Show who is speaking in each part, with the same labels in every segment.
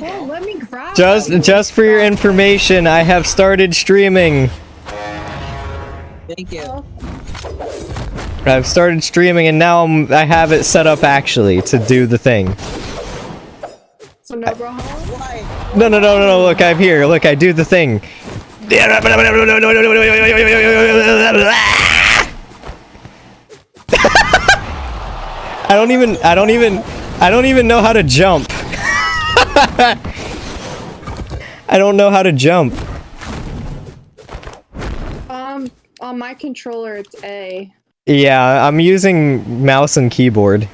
Speaker 1: Oh, let me grab
Speaker 2: Just
Speaker 1: them.
Speaker 2: just for your information, I have started streaming.
Speaker 3: Thank you.
Speaker 2: I've started streaming and now I'm, I have it set up actually to do the thing.
Speaker 1: So no bro home?
Speaker 2: No, no, no, no, no, look, I'm here. Look, I do the thing. I don't even, I don't even, I don't even know how to jump. I don't know how to jump.
Speaker 1: Um, on my controller it's A.
Speaker 2: Yeah, I'm using mouse and keyboard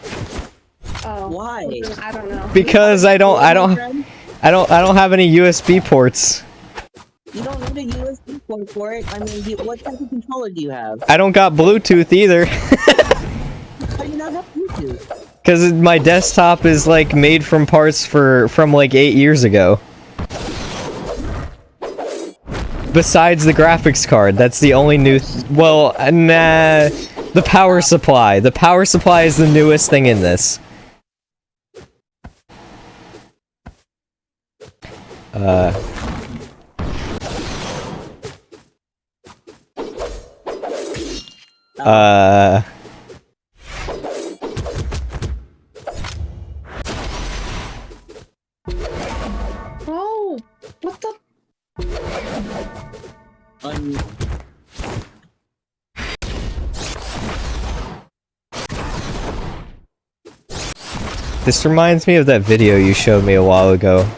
Speaker 1: Oh.
Speaker 3: Why?
Speaker 1: I don't know.
Speaker 2: because I don't, I don't, I don't, I don't have any USB ports.
Speaker 3: You don't need a USB port for it. I mean, you, what type of controller do you have?
Speaker 2: I don't got Bluetooth either.
Speaker 3: How do you not have Bluetooth?
Speaker 2: Because my desktop is like made from parts for from like eight years ago. Besides the graphics card, that's the only new. Th well, uh, nah. The power supply. The power supply is the newest thing in this. Uh. Uh.
Speaker 3: Um,
Speaker 2: This reminds me of that video you showed me a while ago.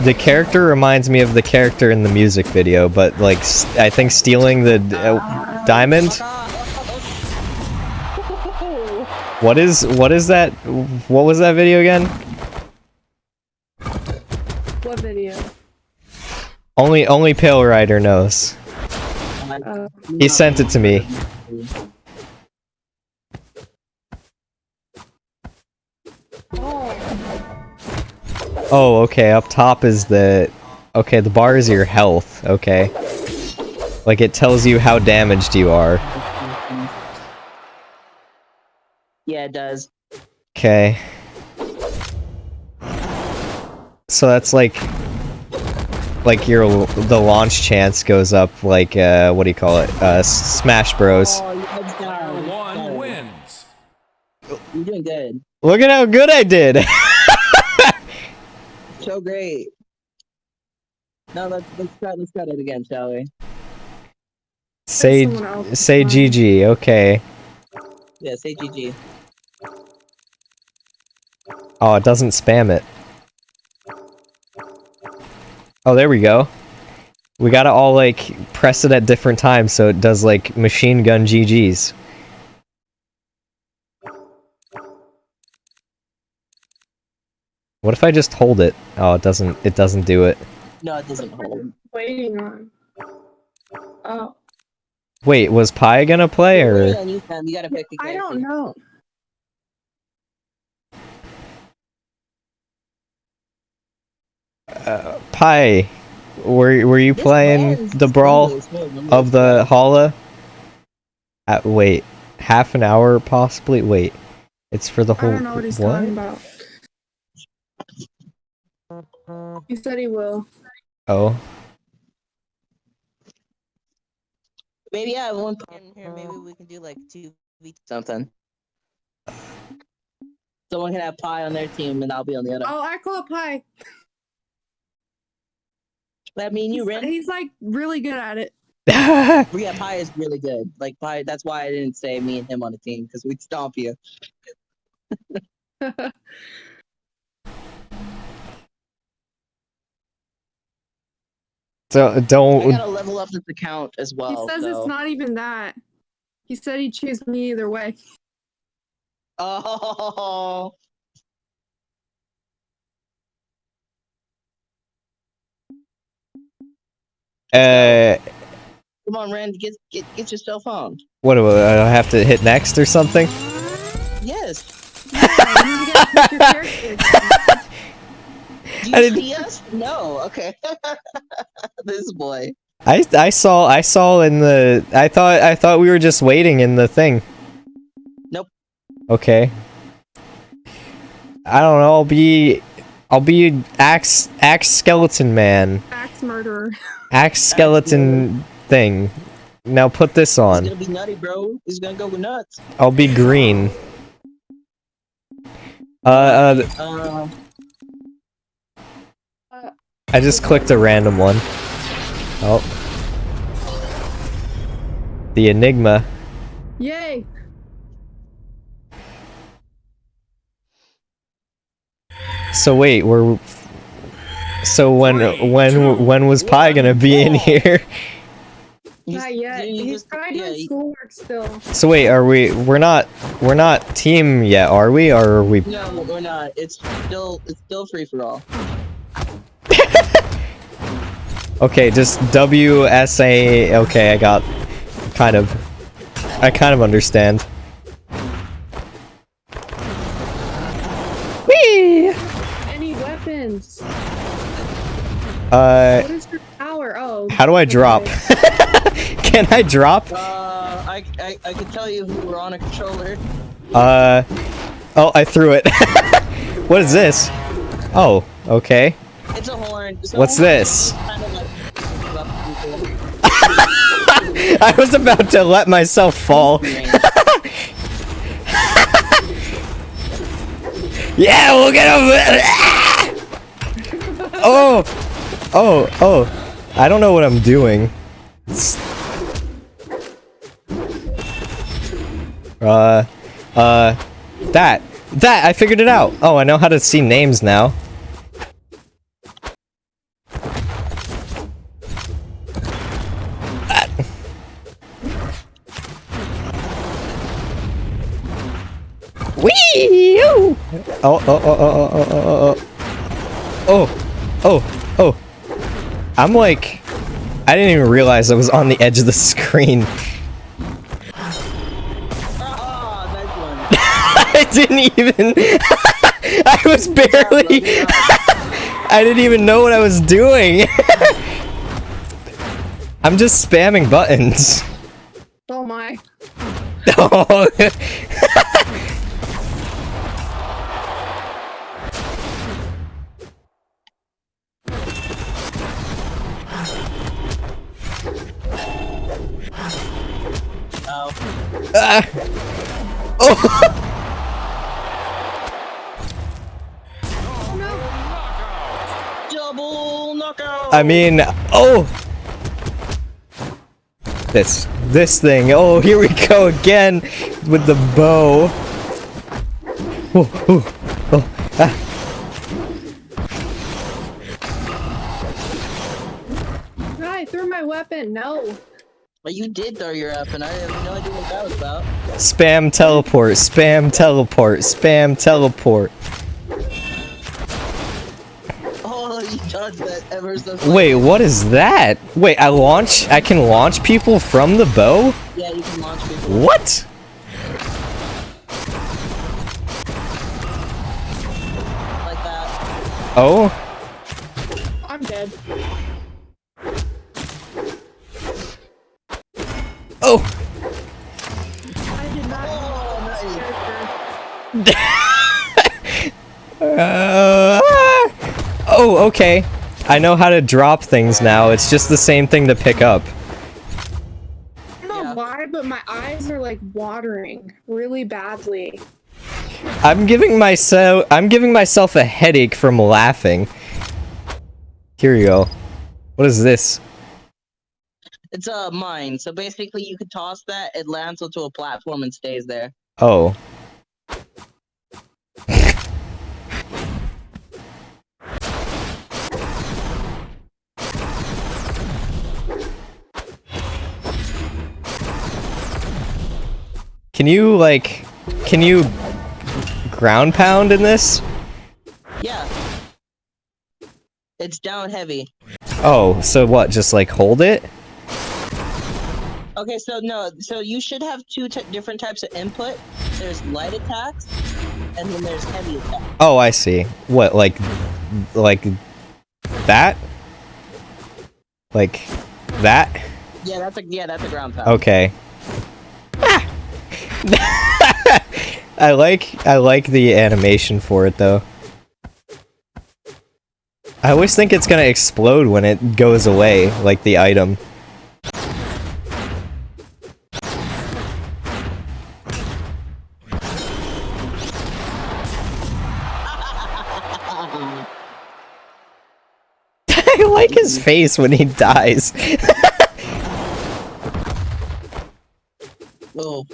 Speaker 2: The character reminds me of the character in the music video, but like, I think stealing the uh, diamond. What is what is that? What was that video again? Only only Pale Rider knows.
Speaker 1: Uh,
Speaker 2: He sent it to me.
Speaker 1: oh,
Speaker 2: Oh, okay. Up top is the okay. The bar is your health. Okay, like it tells you how damaged you are.
Speaker 3: yeah, it does.
Speaker 2: Okay. So that's like like your the launch chance goes up like uh what do you call it? Uh Smash Bros.
Speaker 3: Oh, your head's down.
Speaker 4: One wins.
Speaker 3: You're doing good.
Speaker 2: Look at how good I did.
Speaker 3: So great. No, let's let's try let's try it again, shall we?
Speaker 2: say say. GG. Okay.
Speaker 3: Yeah, say GG.
Speaker 2: Oh, it doesn't spam it. Oh, there we go. We gotta all like press it at different times so it does like machine gun GGs. What if I just hold it? Oh, it doesn't. It doesn't do it.
Speaker 3: No, it doesn't hold.
Speaker 1: waiting on. Oh,
Speaker 2: Wait, was Pi gonna play or?
Speaker 3: Yeah, you. You gotta pick a
Speaker 1: I
Speaker 3: character.
Speaker 1: don't know.
Speaker 2: Uh, Pi, were were you
Speaker 3: This
Speaker 2: playing the brawl
Speaker 3: smooth, smooth.
Speaker 2: of the Hala? At wait, half an hour possibly. Wait, it's for the
Speaker 1: I
Speaker 2: whole.
Speaker 1: don't know what he's talking about. He said he will.
Speaker 2: Oh,
Speaker 3: Maybe yeah, one in here. Maybe we can do like two v something. Someone can have pie on their team, and I'll be on the other.
Speaker 1: Oh, I call Pi.
Speaker 3: That mean you,
Speaker 1: He's,
Speaker 3: Ren?
Speaker 1: he's like really good at it.
Speaker 3: Yeah, pie is really good. Like pie. That's why I didn't say me and him on a team because we'd stomp you.
Speaker 2: so
Speaker 3: I
Speaker 2: don't.
Speaker 3: I gotta level up this account as well.
Speaker 1: he says
Speaker 3: so-
Speaker 1: it's not even that. He said he'd choose me either way.
Speaker 3: Oh.
Speaker 2: Uh,
Speaker 3: Come on, Ren, get get get yourself on.
Speaker 2: what do I I have to hit next or something?
Speaker 3: Yes.
Speaker 1: Yeah, you need to get pick your character.
Speaker 3: Do
Speaker 2: I
Speaker 3: you see us? No. Okay. this boy.
Speaker 2: I I saw I saw in the I thought I thought we were just waiting in the thing.
Speaker 3: Nope.
Speaker 2: Okay. I don't know. I'll be I'll be axe axe skeleton man.
Speaker 1: Axe murderer.
Speaker 2: Axe skeleton thing. Now put this
Speaker 3: He's
Speaker 2: on.
Speaker 3: gonna be nutty, bro. He's gonna go nuts.
Speaker 2: I'll be green. Uh, uh,
Speaker 3: Uh,
Speaker 2: I just clicked a random one. Oh. The Enigma.
Speaker 1: Yay!
Speaker 2: So wait, we're. So when when when was Pi gonna be in here?
Speaker 3: he's-
Speaker 1: Not yet. He's
Speaker 3: just-
Speaker 1: trying
Speaker 3: yeah,
Speaker 1: schoolwork still.
Speaker 2: So wait, are we? We're not. We're not team yet, are we? Or are we?
Speaker 3: No, we're not. It's still it's still free for all.
Speaker 2: Okay, just W S A. Okay, I got. Kind of. I kind of understand. Uh,
Speaker 1: What is your power? Oh.
Speaker 2: how do I drop? Can I drop?
Speaker 3: Uh, I, I I can tell you who we're on a controller.
Speaker 2: Uh. Oh, I threw it. what is this? Oh, okay.
Speaker 3: It's a horn. It's a
Speaker 2: What's
Speaker 3: horn.
Speaker 2: this?
Speaker 3: Kind of like rough people.
Speaker 2: I was about to let myself fall. Yeah, we'll get over Oh! Oh, oh. I don't know what I'm doing. Uh, uh, that. That! I figured it out! Oh, I know how to see names now. Wee! Oh, oh, oh, oh, oh, oh, oh, oh. Oh, oh. oh. I'm like, I didn't even realize I was on the edge of the screen. I didn't even. I was barely. I didn't even know what I was doing. I'm just spamming buttons.
Speaker 1: Oh my.
Speaker 2: Oh.
Speaker 3: Oh.
Speaker 2: I mean, oh. This, this thing. Oh, here we go again with the bow. Oh, oh, oh, ah.
Speaker 1: I threw my weapon. No.
Speaker 3: But you did throw your up, and I have no idea what that was about.
Speaker 2: Spam teleport, spam teleport, spam teleport.
Speaker 3: Oh, you dodged that ever so
Speaker 2: Wait, what is that? Wait, I launch? I can launch people from the bow?
Speaker 3: Yeah, you can launch people.
Speaker 2: What?
Speaker 3: like that.
Speaker 2: Oh?
Speaker 1: I'm dead.
Speaker 2: Oh!
Speaker 1: I did not.
Speaker 3: Oh, nice.
Speaker 1: character.
Speaker 2: Uh, oh, okay. I know how to drop things now. It's just the same thing to pick up.
Speaker 1: I don't know
Speaker 3: Yeah.
Speaker 1: why, but my eyes are like watering really badly.
Speaker 2: I'm giving myself I'm giving myself a headache from laughing. Here you go. What is this?
Speaker 3: It's a mine. So basically, you could toss that, it lands onto a platform and stays there.
Speaker 2: Oh. Can you like can you ground pound in this?
Speaker 3: Yeah. It's down heavy.
Speaker 2: Oh, so what? Just like hold it?
Speaker 3: Okay, so no, so you should have two t- different types of input. There's light attacks, and then there's heavy attacks.
Speaker 2: Oh, I see. What like like that? Like that?
Speaker 3: Yeah, that's a yeah, that's a ground pound.
Speaker 2: Okay. Ah! I like I like the animation for it though. I always think it's gonna explode when it goes away, like the item. His face when he dies.
Speaker 3: Oh.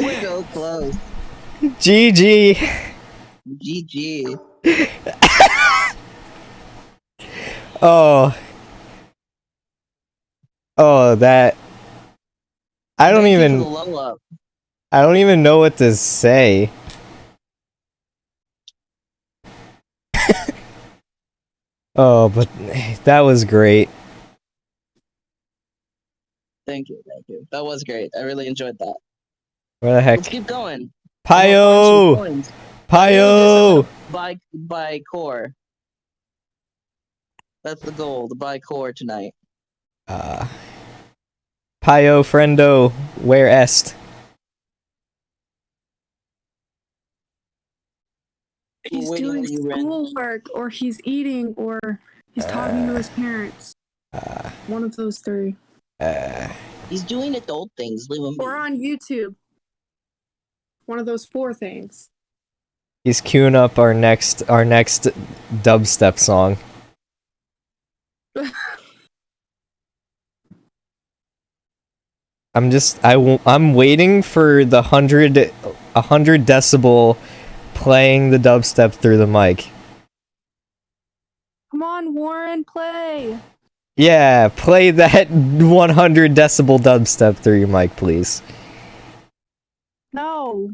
Speaker 3: Was so close.
Speaker 2: GG!
Speaker 3: GG.
Speaker 2: Oh. Oh, that. I don't
Speaker 3: Thank you for
Speaker 2: even.
Speaker 3: the level up.
Speaker 2: I don't even know what to say. oh, but that was great.
Speaker 3: Thank you, thank you. That was great. I really enjoyed that.
Speaker 2: Where the heck?
Speaker 3: Let's keep going.
Speaker 2: Pio!
Speaker 3: Coins
Speaker 2: Pio!
Speaker 3: By by core. That's the goal. To buy core tonight.
Speaker 2: Uh, Pio friendo, where est?
Speaker 1: He's
Speaker 3: waiting
Speaker 1: doing
Speaker 3: on
Speaker 1: schoolwork, or he's eating, or he's talking to his parents.
Speaker 2: Uh,
Speaker 1: One of those three.
Speaker 2: uh,
Speaker 3: He's doing adult things. Leave him.
Speaker 1: Or on YouTube. One of those four things.
Speaker 2: he's queuing up our next our next dubstep song. I'm just I w- I'm waiting for the hundred a hundred decibel playing the dubstep through the mic.
Speaker 1: Come on, Warren, play.
Speaker 2: Yeah, play that 100 decibel dubstep through your mic, please.
Speaker 1: No.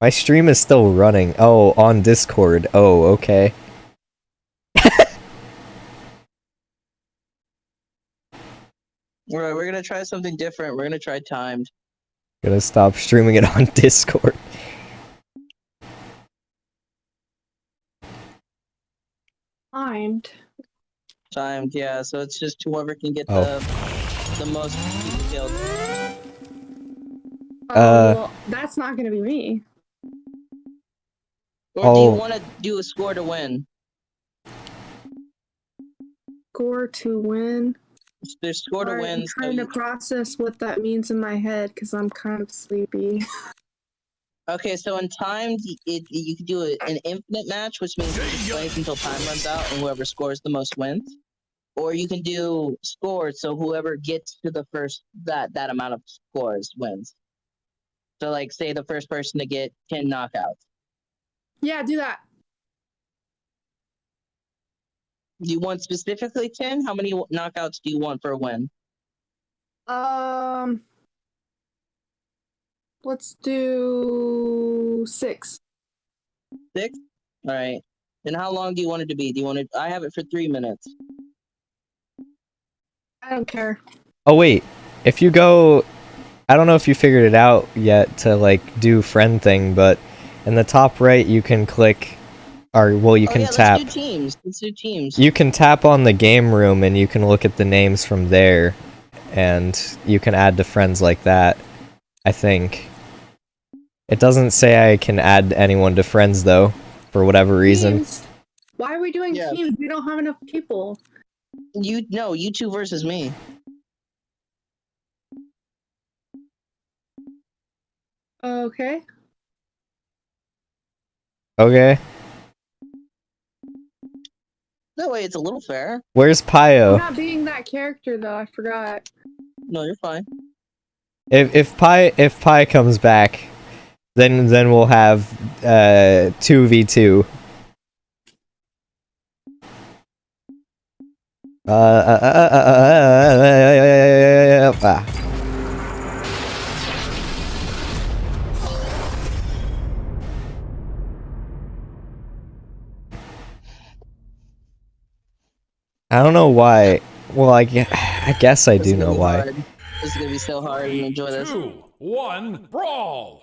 Speaker 2: My stream is still running. Oh, on Discord. Oh, okay.
Speaker 3: All right, we're gonna try something different. We're gonna try timed.
Speaker 2: Gonna stop streaming it on Discord.
Speaker 1: Timed.
Speaker 3: Timed, yeah. So it's just whoever can get
Speaker 2: Oh.
Speaker 3: the the most people killed.
Speaker 1: Oh,
Speaker 2: Uh,
Speaker 1: well, that's not gonna be me.
Speaker 3: Or do
Speaker 2: Oh.
Speaker 3: you want to do a score to win?
Speaker 1: Score to win.
Speaker 3: There's score to
Speaker 1: Alright,
Speaker 3: win.
Speaker 1: I'm
Speaker 3: So
Speaker 1: trying to
Speaker 3: you-
Speaker 1: process what that means in my head because I'm kind of sleepy.
Speaker 3: Okay, so in timed, y- it, you can do a, an infinite match, which means you just play until time runs out, and whoever scores the most wins. Or you can do scores, so whoever gets to the first that that amount of scores wins. So, like, say the first person to get ten knockouts.
Speaker 1: yeah, do that.
Speaker 3: Do you want specifically ten? How many knockouts do you want for a win?
Speaker 1: Um, let's do six.
Speaker 3: Six. All right. Then how long do you want it to be? Do you want it? I have it for three minutes.
Speaker 1: I don't care.
Speaker 2: Oh wait, if you go I don't know if you figured it out yet to like do friend thing, but in the top right you can click, or well you
Speaker 3: oh,
Speaker 2: can
Speaker 3: yeah,
Speaker 2: tap.
Speaker 3: Let's do teams. Let's do teams.
Speaker 2: You can tap on the game room and you can look at the names from there, and you can add to friends like that. I think. It doesn't say I can add anyone to friends though, for whatever reason.
Speaker 1: Teams? Why are we doing
Speaker 3: Yeah.
Speaker 1: teams? We don't have enough people.
Speaker 3: You no, you two versus me.
Speaker 1: Okay.
Speaker 2: Okay.
Speaker 3: That way, it's a little fair.
Speaker 2: Where's
Speaker 1: I'm not being that character though. I forgot.
Speaker 3: No, you're fine.
Speaker 2: If if Pi if Pi comes back, then then we'll have uh two v two. Uh, uh, uh. I don't know why. Well, I, I guess I do know why.
Speaker 3: Hard. This is gonna be so hard and enjoy this.
Speaker 4: One, brawl!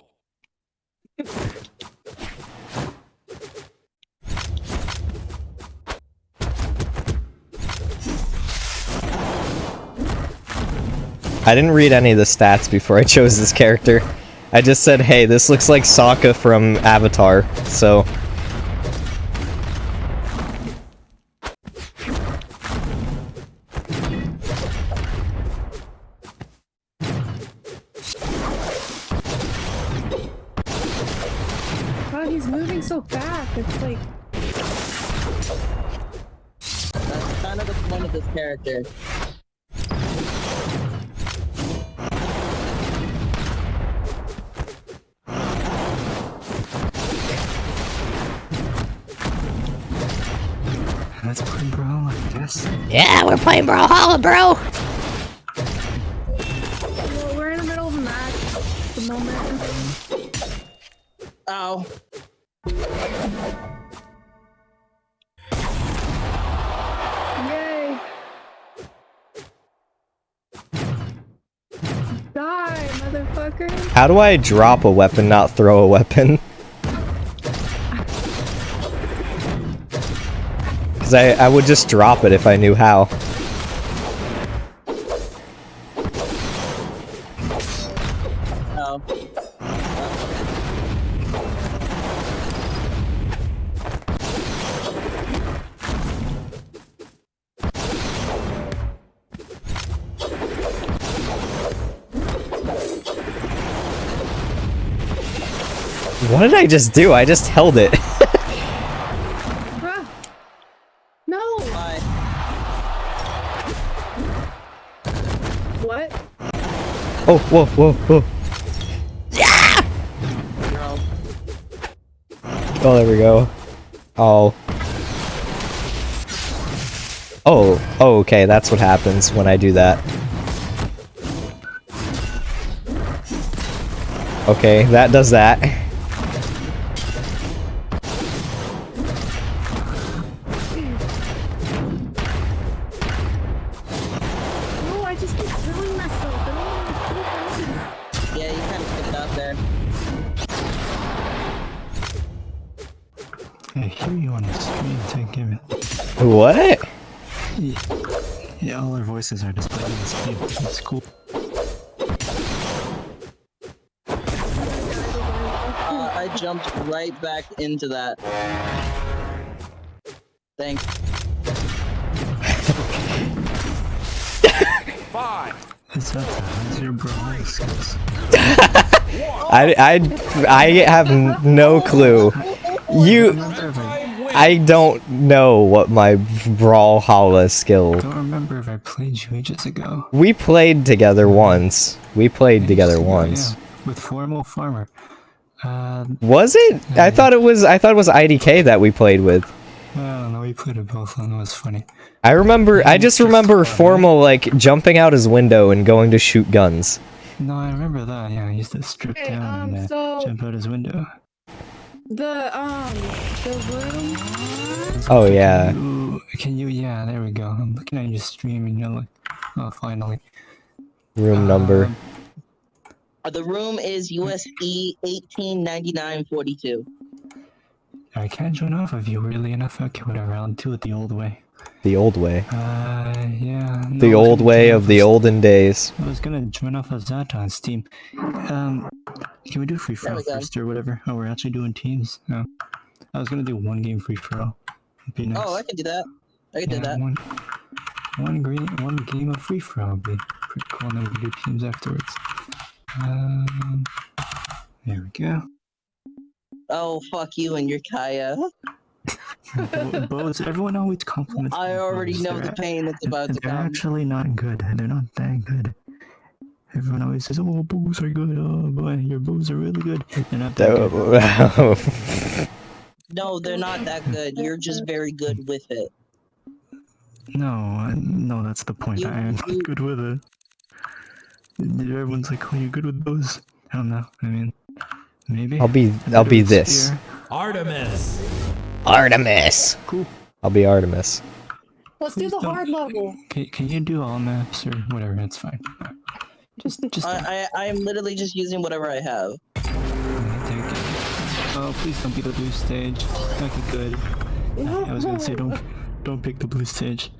Speaker 2: I didn't read any of the stats before I chose this character. I just said, hey, this looks like Sokka from Avatar, so... How do I drop a weapon, not throw a weapon? Because I, I would just drop it if I knew how. I just do? I just held it.
Speaker 1: No!
Speaker 3: Bye.
Speaker 1: What?
Speaker 2: oh, whoa, whoa, whoa.
Speaker 3: Girl.
Speaker 2: Oh, there we go. Oh. Oh, oh, okay, that's what happens when I do that. Okay, that does that.
Speaker 3: Yeah,
Speaker 5: all our voices are displayed on the stream. It's cool.
Speaker 3: Uh, I jumped right back into that. Thanks.
Speaker 4: Five,
Speaker 5: It's up how's your bro skills.
Speaker 2: I, I, I have no clue. You,
Speaker 5: Remember if I
Speaker 2: I don't know what my Brawlhalla skill.
Speaker 5: don't remember if I played you ages ago.
Speaker 2: We played together once. We played together
Speaker 5: ago,
Speaker 2: once.
Speaker 5: yeah, with formal farmer. Uh,
Speaker 2: Was it? I thought it was. I thought it was IDK that we played with.
Speaker 5: I don't know. We played it both, and it was funny.
Speaker 2: I remember. I just remember formal like jumping out his window and going to shoot guns.
Speaker 5: No, I remember that. Yeah, he used to strip
Speaker 1: Okay,
Speaker 5: down
Speaker 1: um,
Speaker 5: and uh,
Speaker 1: so
Speaker 5: jump out his window.
Speaker 1: The um the room.
Speaker 2: Oh yeah.
Speaker 5: Ooh, can you? Yeah, there we go. I'm looking at your stream, and you're like, oh, finally.
Speaker 2: Room number.
Speaker 5: Um,
Speaker 3: Uh, the room is E USE 189942.
Speaker 5: I can't join off of you really enough. Okay, whatever. I'll do it the old way.
Speaker 2: The old way.
Speaker 5: Uh, yeah. no,
Speaker 2: The old way of the olden days.
Speaker 5: I was gonna join off of that on Steam. Um, can we do free for all first or whatever? Oh, we're actually doing teams. No, I was gonna do one game free for all. Be nice.
Speaker 3: Oh, I can do that. I can do that.
Speaker 5: One, one green, one game of free for all would be pretty cool, and then we can do teams afterwards. Um, there we go.
Speaker 3: Oh, fuck you and your Kaya.
Speaker 5: Bo- Bows, everyone always compliments.
Speaker 3: I already
Speaker 5: bows.
Speaker 3: know
Speaker 5: They're
Speaker 3: the pain that's about to
Speaker 5: They're
Speaker 3: come.
Speaker 5: actually not good. They're not that good. Everyone always says, "Oh, bows are good. Oh boy, your bows are really good." They're not that good.
Speaker 3: No, they're not that good. You're just very good with it.
Speaker 5: No, I- no, that's the point.
Speaker 3: You-
Speaker 5: I am not good with it. Everyone's like, "Oh, you're good with bows." I don't know. I mean, maybe.
Speaker 2: I'll be
Speaker 5: I'm
Speaker 2: I'll be this.
Speaker 5: spear.
Speaker 4: Artemis.
Speaker 2: Artemis.
Speaker 5: Cool.
Speaker 2: I'll be Artemis.
Speaker 1: Let's do
Speaker 5: Please
Speaker 1: the
Speaker 5: don't-
Speaker 1: hard level.
Speaker 5: Can, can you do all maps or whatever? It's fine. Just, just.
Speaker 3: I, I, I am literally just using whatever I have.
Speaker 5: Oh, please don't be the blue stage. Okay, good. I was gonna say don't, don't pick the blue stage.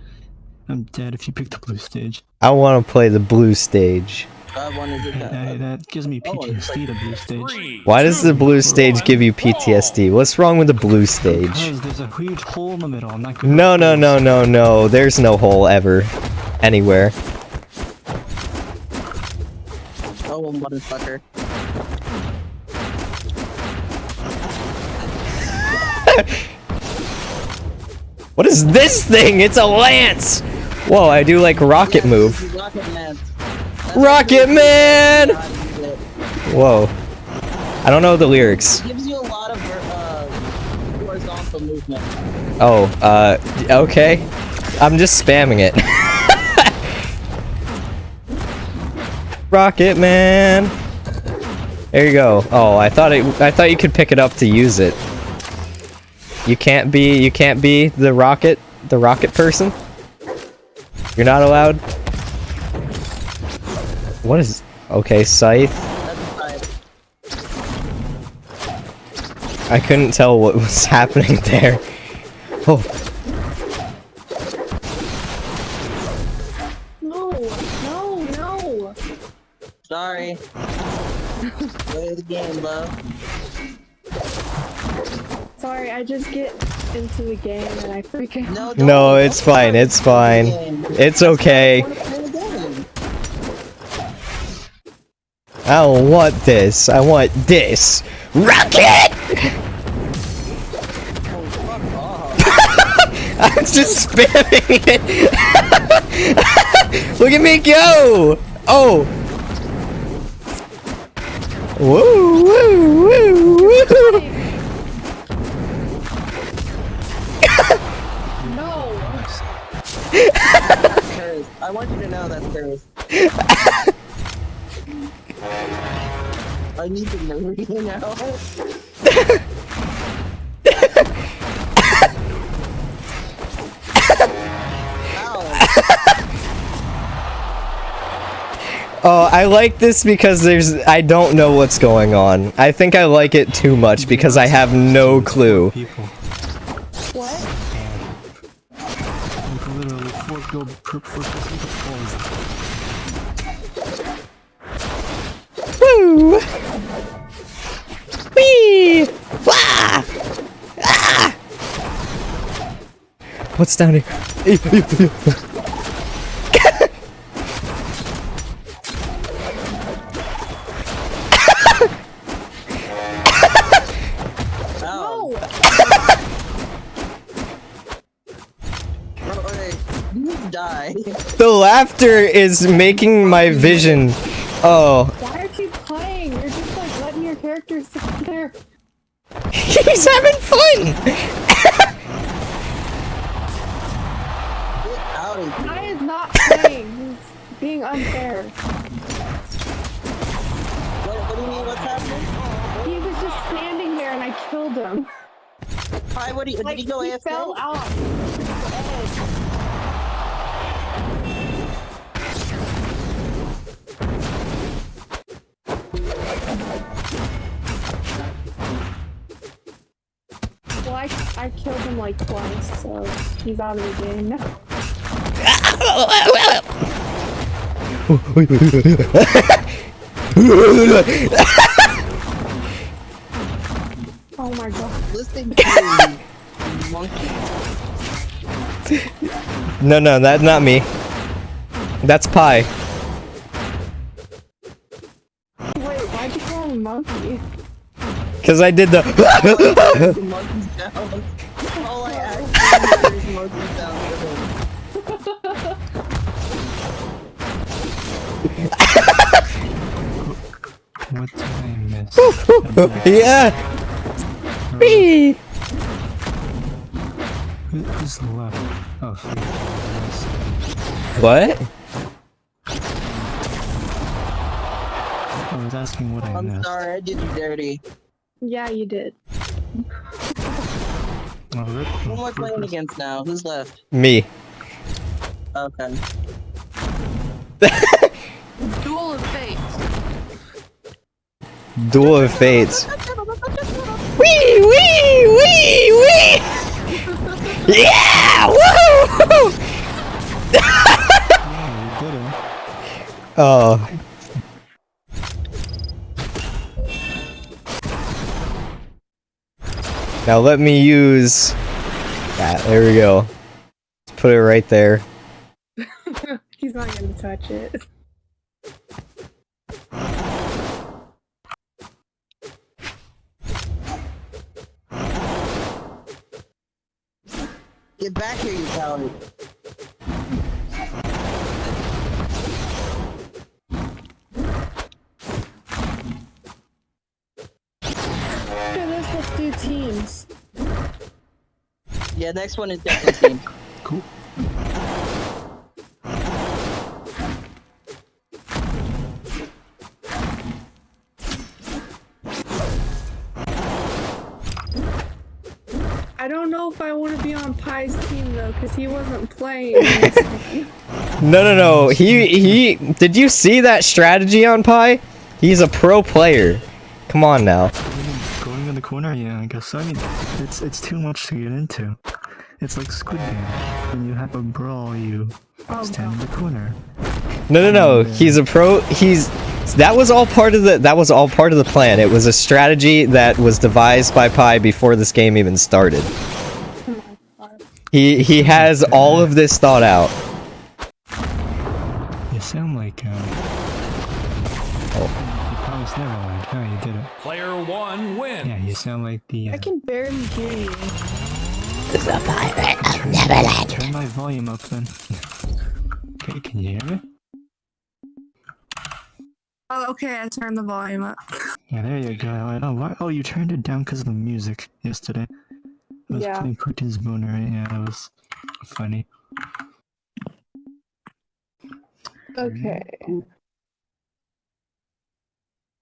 Speaker 5: I'm dead if you pick the blue stage.
Speaker 2: I want to play the blue stage.
Speaker 3: I wanted to
Speaker 5: That,
Speaker 3: that.
Speaker 5: that gives me oh, PTSD. The blue stage.
Speaker 2: Why does the blue stage give you PTSD? What's wrong with the blue stage?
Speaker 5: Because there's a huge hole in the middle. I'm not.
Speaker 2: No, no, no, no, no. There's no hole ever. Anywhere.
Speaker 3: Oh, motherfucker.
Speaker 2: What is this thing? It's a lance! Whoa, I do like rocket move.
Speaker 3: Rocket Man.
Speaker 2: Rocket Man!
Speaker 3: how to use it.
Speaker 2: Whoa. I don't know the lyrics.
Speaker 3: gives you a lot of uh, horizontal movement.
Speaker 2: Oh, uh, okay. I'm just spamming it. Rocket Man. There you go. Oh, I thought it. I thought you could pick it up to use it. You can't be. You can't be the rocket. The rocket person. You're not allowed. What is? Okay, scythe. I couldn't tell what was happening there. Oh,
Speaker 1: No, no, no.
Speaker 3: Sorry. Way of the game, love.
Speaker 1: Sorry, I just get into the game and I freak out.
Speaker 3: No,
Speaker 2: no, it's fine. It's fine. It's okay.
Speaker 3: I wanna play the game.
Speaker 2: I don't want this. I want this. Rocket!
Speaker 3: Oh.
Speaker 2: I'm just spamming it. Look at me go! Oh! Woo, woo, woo, woo!
Speaker 1: No.
Speaker 3: I want you to know that's curse. I need to know you now.
Speaker 2: Oh, I like this because there's I don't know what's going on. I think I like it too much because I have no clue.
Speaker 1: What?
Speaker 2: Woo! Whee! Wah! Ah! What's down here?
Speaker 3: Ow.
Speaker 1: No.
Speaker 3: Bro, okay. You need to die.
Speaker 2: the laughter is making my vision. Oh,
Speaker 1: Why are you playing? You're just like letting your character sit there.
Speaker 2: He's having fun.
Speaker 3: Get out of here.
Speaker 1: Guy is not playing. He's being unfair.
Speaker 3: What, what do you mean? What's happening?
Speaker 1: He was just standing there and I killed him.
Speaker 3: Hi, what do you,
Speaker 1: Like
Speaker 3: did he go
Speaker 1: he
Speaker 3: AFK?
Speaker 1: fell off. the I, I killed him like twice, so he's out of the game now. Oh my god.
Speaker 3: Listen to you, monkey.
Speaker 2: No, no, that's not me. That's Pi.
Speaker 1: Wait, why'd you call him monkey?
Speaker 2: Cause I did the.
Speaker 3: The. All I actually hear is monkey sounds.
Speaker 5: What did I miss?
Speaker 2: yeah. Whee!
Speaker 5: Who- Who's left? Oh, three. Nice.
Speaker 2: What?
Speaker 5: I was asking what I
Speaker 3: I'm sorry, I did you dirty.
Speaker 1: Yeah, you did.
Speaker 5: Oh, Rick-
Speaker 3: Who am I playing
Speaker 5: was-
Speaker 3: against now? Who's left?
Speaker 2: Me.
Speaker 3: Okay.
Speaker 6: Duel of Fates.
Speaker 2: Duel of Fates. Wee wee wee wee. Yeah! Woo!
Speaker 5: Yeah, oh, you did it.
Speaker 2: Oh. Now let me use that. There we go. Let's put it right there.
Speaker 1: He's not gonna touch it.
Speaker 3: Get back here, you coward.
Speaker 1: After do teams.
Speaker 3: Yeah, next one is definitely team.
Speaker 5: Cool.
Speaker 1: I don't know if I want to be on Pi's team though, because he wasn't playing.
Speaker 2: No, no, no. He he. Did you see that strategy on Pi? He's a pro player. Come on now.
Speaker 5: Going in the corner? Yeah, I guess. I mean, it's it's too much to get into. It's like Squid Game. When you have a brawl, you stand in the corner.
Speaker 2: No, no, no. He's a pro. He's that was all part of the that was all part of the plan. It was a strategy that was devised by Pi before this game even started. He he has all of this thought out.
Speaker 5: You sound like. Uh, oh. You promised Neverland. Yeah, you did it.
Speaker 4: Player one wins.
Speaker 5: Yeah, you sound like the. Uh,
Speaker 1: I can barely hear you.
Speaker 5: Turn my volume up then. okay, can you hear me?
Speaker 1: Oh, okay, I turned the volume up.
Speaker 5: Yeah, there you go. I know. Why? Oh, you turned it down because of the music yesterday. I was
Speaker 1: Yeah.
Speaker 5: playing Putin's Boner, right? Yeah, that was funny.
Speaker 1: Okay.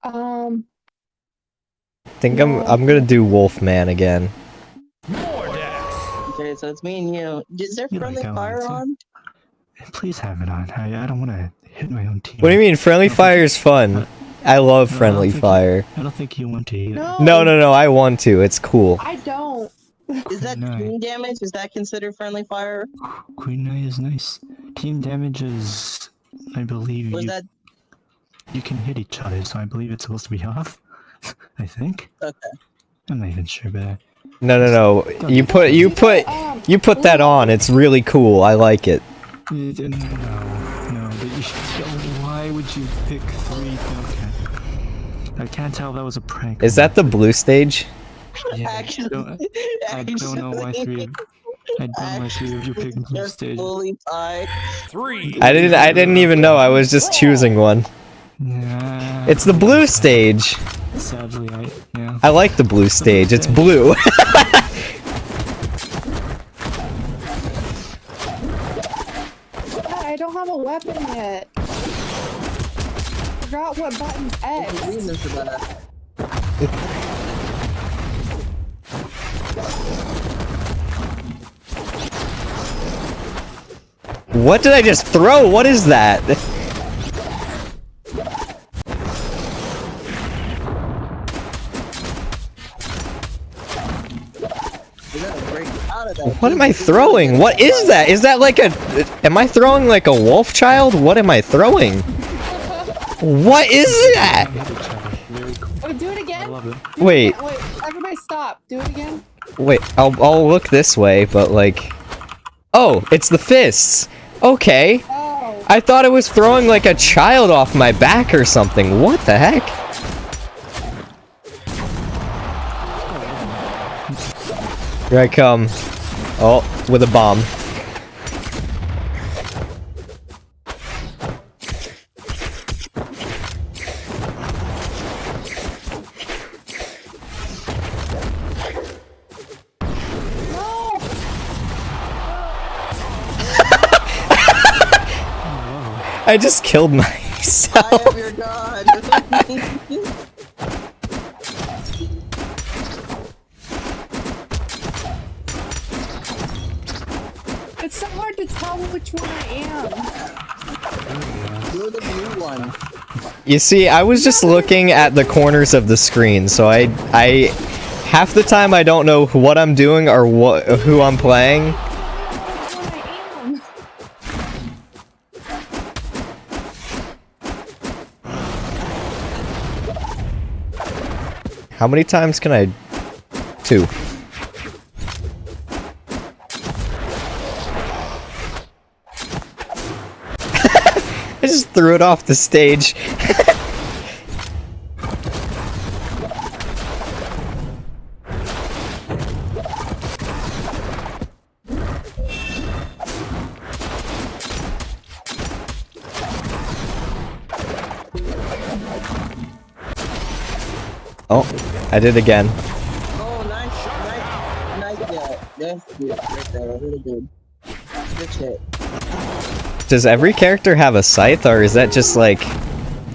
Speaker 1: Um,
Speaker 2: think I'm I'm gonna do Wolfman again.
Speaker 4: More deaths.
Speaker 3: Okay, so it's me and you. Is there
Speaker 5: You like
Speaker 3: friendly
Speaker 5: that one,
Speaker 3: fire on?
Speaker 5: Please have it on. I, I don't want to hit my own team.
Speaker 2: What do you mean? Friendly fire is fun. I love
Speaker 5: No, I don't
Speaker 2: friendly
Speaker 5: you-
Speaker 2: fire.
Speaker 5: I don't think you want to either.
Speaker 1: no.
Speaker 2: No, no, no. I want to. It's cool.
Speaker 1: I don't.
Speaker 3: Is that
Speaker 5: No.
Speaker 3: team damage? Is that considered friendly fire?
Speaker 5: Queen Knight is nice. Team damage is, I believe,
Speaker 3: Was
Speaker 5: you,
Speaker 3: that
Speaker 5: you can hit each other, so I believe it's supposed to be off. I think.
Speaker 3: okay?
Speaker 5: I'm not even sure, but
Speaker 2: No, no, no. You put you put you put that on. It's really cool. I like it.
Speaker 5: No, no. But you should, why would you pick three? Okay. I can't tell if that was a prank.
Speaker 2: Is that the blue stage?
Speaker 5: not. Yeah, I don't, I don't know why three. I don't know why three of you picked blue stage.
Speaker 4: Three.
Speaker 2: I didn't I didn't even know. I was just choosing one.
Speaker 5: Yeah.
Speaker 2: It's the blue stage.
Speaker 5: Sadly, I yeah.
Speaker 2: I like the blue stage. It's blue.
Speaker 1: I don't have a weapon yet. Forgot what button's
Speaker 3: There's a
Speaker 1: X.
Speaker 3: reason for that.
Speaker 2: what did I just throw? What is that?
Speaker 3: out of that.
Speaker 2: What am I throwing? What is that? Is that like a... Am I throwing like a wolf child? What am I throwing? What is that?
Speaker 5: Hit it, Charlie. Very cool.
Speaker 1: Oh, do it again.
Speaker 5: love it.
Speaker 1: Do it
Speaker 2: Wait.
Speaker 1: again. Wait. Everybody stop. Do it again.
Speaker 2: Wait, I'll, I'll look this way, but like... Oh, it's the fists. Okay.
Speaker 1: Oh.
Speaker 2: I thought it was throwing like a child off my back or something. What the heck? Here I come. Oh, with a bomb. I just killed myself.
Speaker 1: One.
Speaker 2: You see, I was just looking at the corners of the screen, so I, I, half the time I don't know what I'm doing or what, who I'm playing. How many times can I? Two. Threw it off the stage. oh, I did again.
Speaker 3: Oh, nice, nice, nice. Yeah, that's good. There, really good. Good shit.
Speaker 2: Does every character have a scythe, or is that just like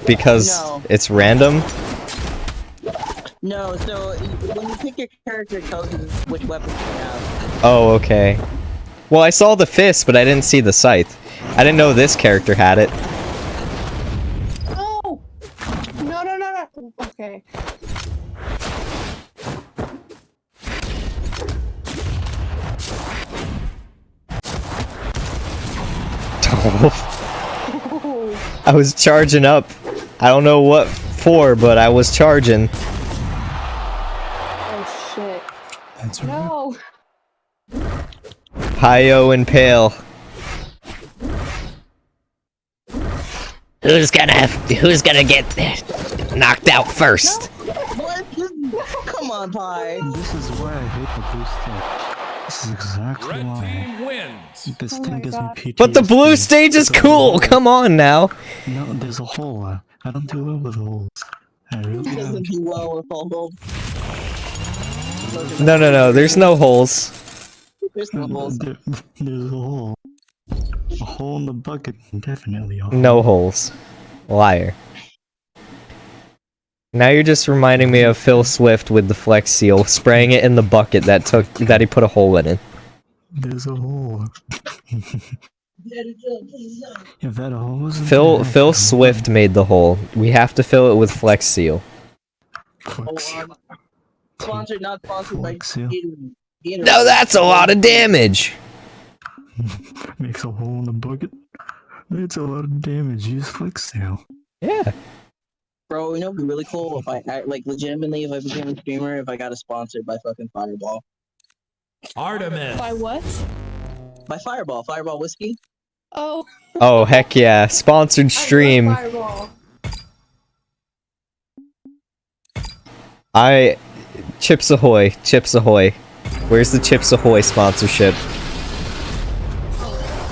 Speaker 2: because
Speaker 3: No.
Speaker 2: it's random?
Speaker 3: No, so y- when you pick your character, it tells you which weapons you have.
Speaker 2: Oh, okay. Well, I saw the fist, but I didn't see the scythe. I didn't know this character had it.
Speaker 1: No. No, no, no, no. Okay. Oh.
Speaker 2: I was charging up. I don't know what for, but I was charging.
Speaker 1: Oh shit.
Speaker 5: That's right.
Speaker 1: No.
Speaker 2: Pio and Pale. Who's gonna who's gonna get knocked out first?
Speaker 3: What? Come on, Pie.
Speaker 5: This is why I hate the blue stage. This is exactly
Speaker 4: Red
Speaker 5: why.
Speaker 4: team wins.
Speaker 5: This
Speaker 1: Oh
Speaker 5: thing
Speaker 1: my
Speaker 5: gives me
Speaker 1: God.
Speaker 5: PTSD.
Speaker 2: But the blue stage is cool.
Speaker 5: hole.
Speaker 2: Come on now.
Speaker 5: No, there's a hole. I don't do well with holes. I really don't.
Speaker 3: Doesn't do well with all those.
Speaker 2: No, no, no. There's no holes.
Speaker 3: There's no holes.
Speaker 5: There, there's a hole. A hole in the bucket, definitely. A hole.
Speaker 2: No holes. Liar. Now you're just reminding me of Phil Swift with the Flex Seal, spraying it in the bucket that took that he put a hole in it.
Speaker 5: There's a hole. if that hole wasn't
Speaker 2: Phil
Speaker 5: there,
Speaker 2: Phil
Speaker 5: I'd
Speaker 2: Swift made the hole. We have to fill it with Flex Seal.
Speaker 5: Fuck.
Speaker 3: Sponsored, not sponsored by
Speaker 5: Flex seal.
Speaker 3: Gatorade. Gatorade.
Speaker 2: No, that's a lot of damage.
Speaker 5: Makes a hole in the bucket. That's a lot of damage. Use flex seal.
Speaker 2: Yeah.
Speaker 3: Bro, you know, it'd be really cool if I, I like legitimately if I became a streamer if I got a sponsored by fucking Fireball.
Speaker 4: Artemis.
Speaker 1: By what?
Speaker 3: By Fireball, Fireball whiskey.
Speaker 1: Oh.
Speaker 2: Oh heck yeah! Sponsored
Speaker 1: I
Speaker 2: stream.
Speaker 1: Fireball.
Speaker 2: I Chips Ahoy, Chips Ahoy. Where's the Chips Ahoy sponsorship?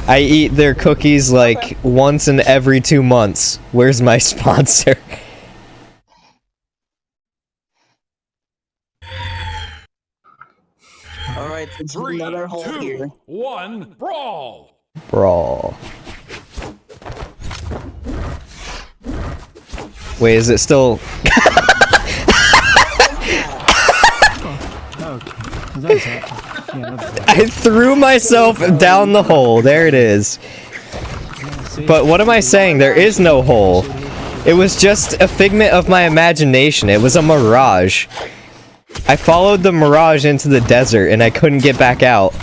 Speaker 2: I eat their cookies like once in every two months. Where's my sponsor?
Speaker 3: All right, it's
Speaker 4: Three,
Speaker 3: another hole here.
Speaker 4: one, brawl.
Speaker 2: Brawl. Wait, is it still?
Speaker 5: Okay. That's happening. Yeah, that's happening.
Speaker 2: I threw myself down the hole. There it is. But what am I saying? There is no hole. It was just a figment of my imagination. It was a mirage. I followed the Mirage into the desert and I couldn't get back out.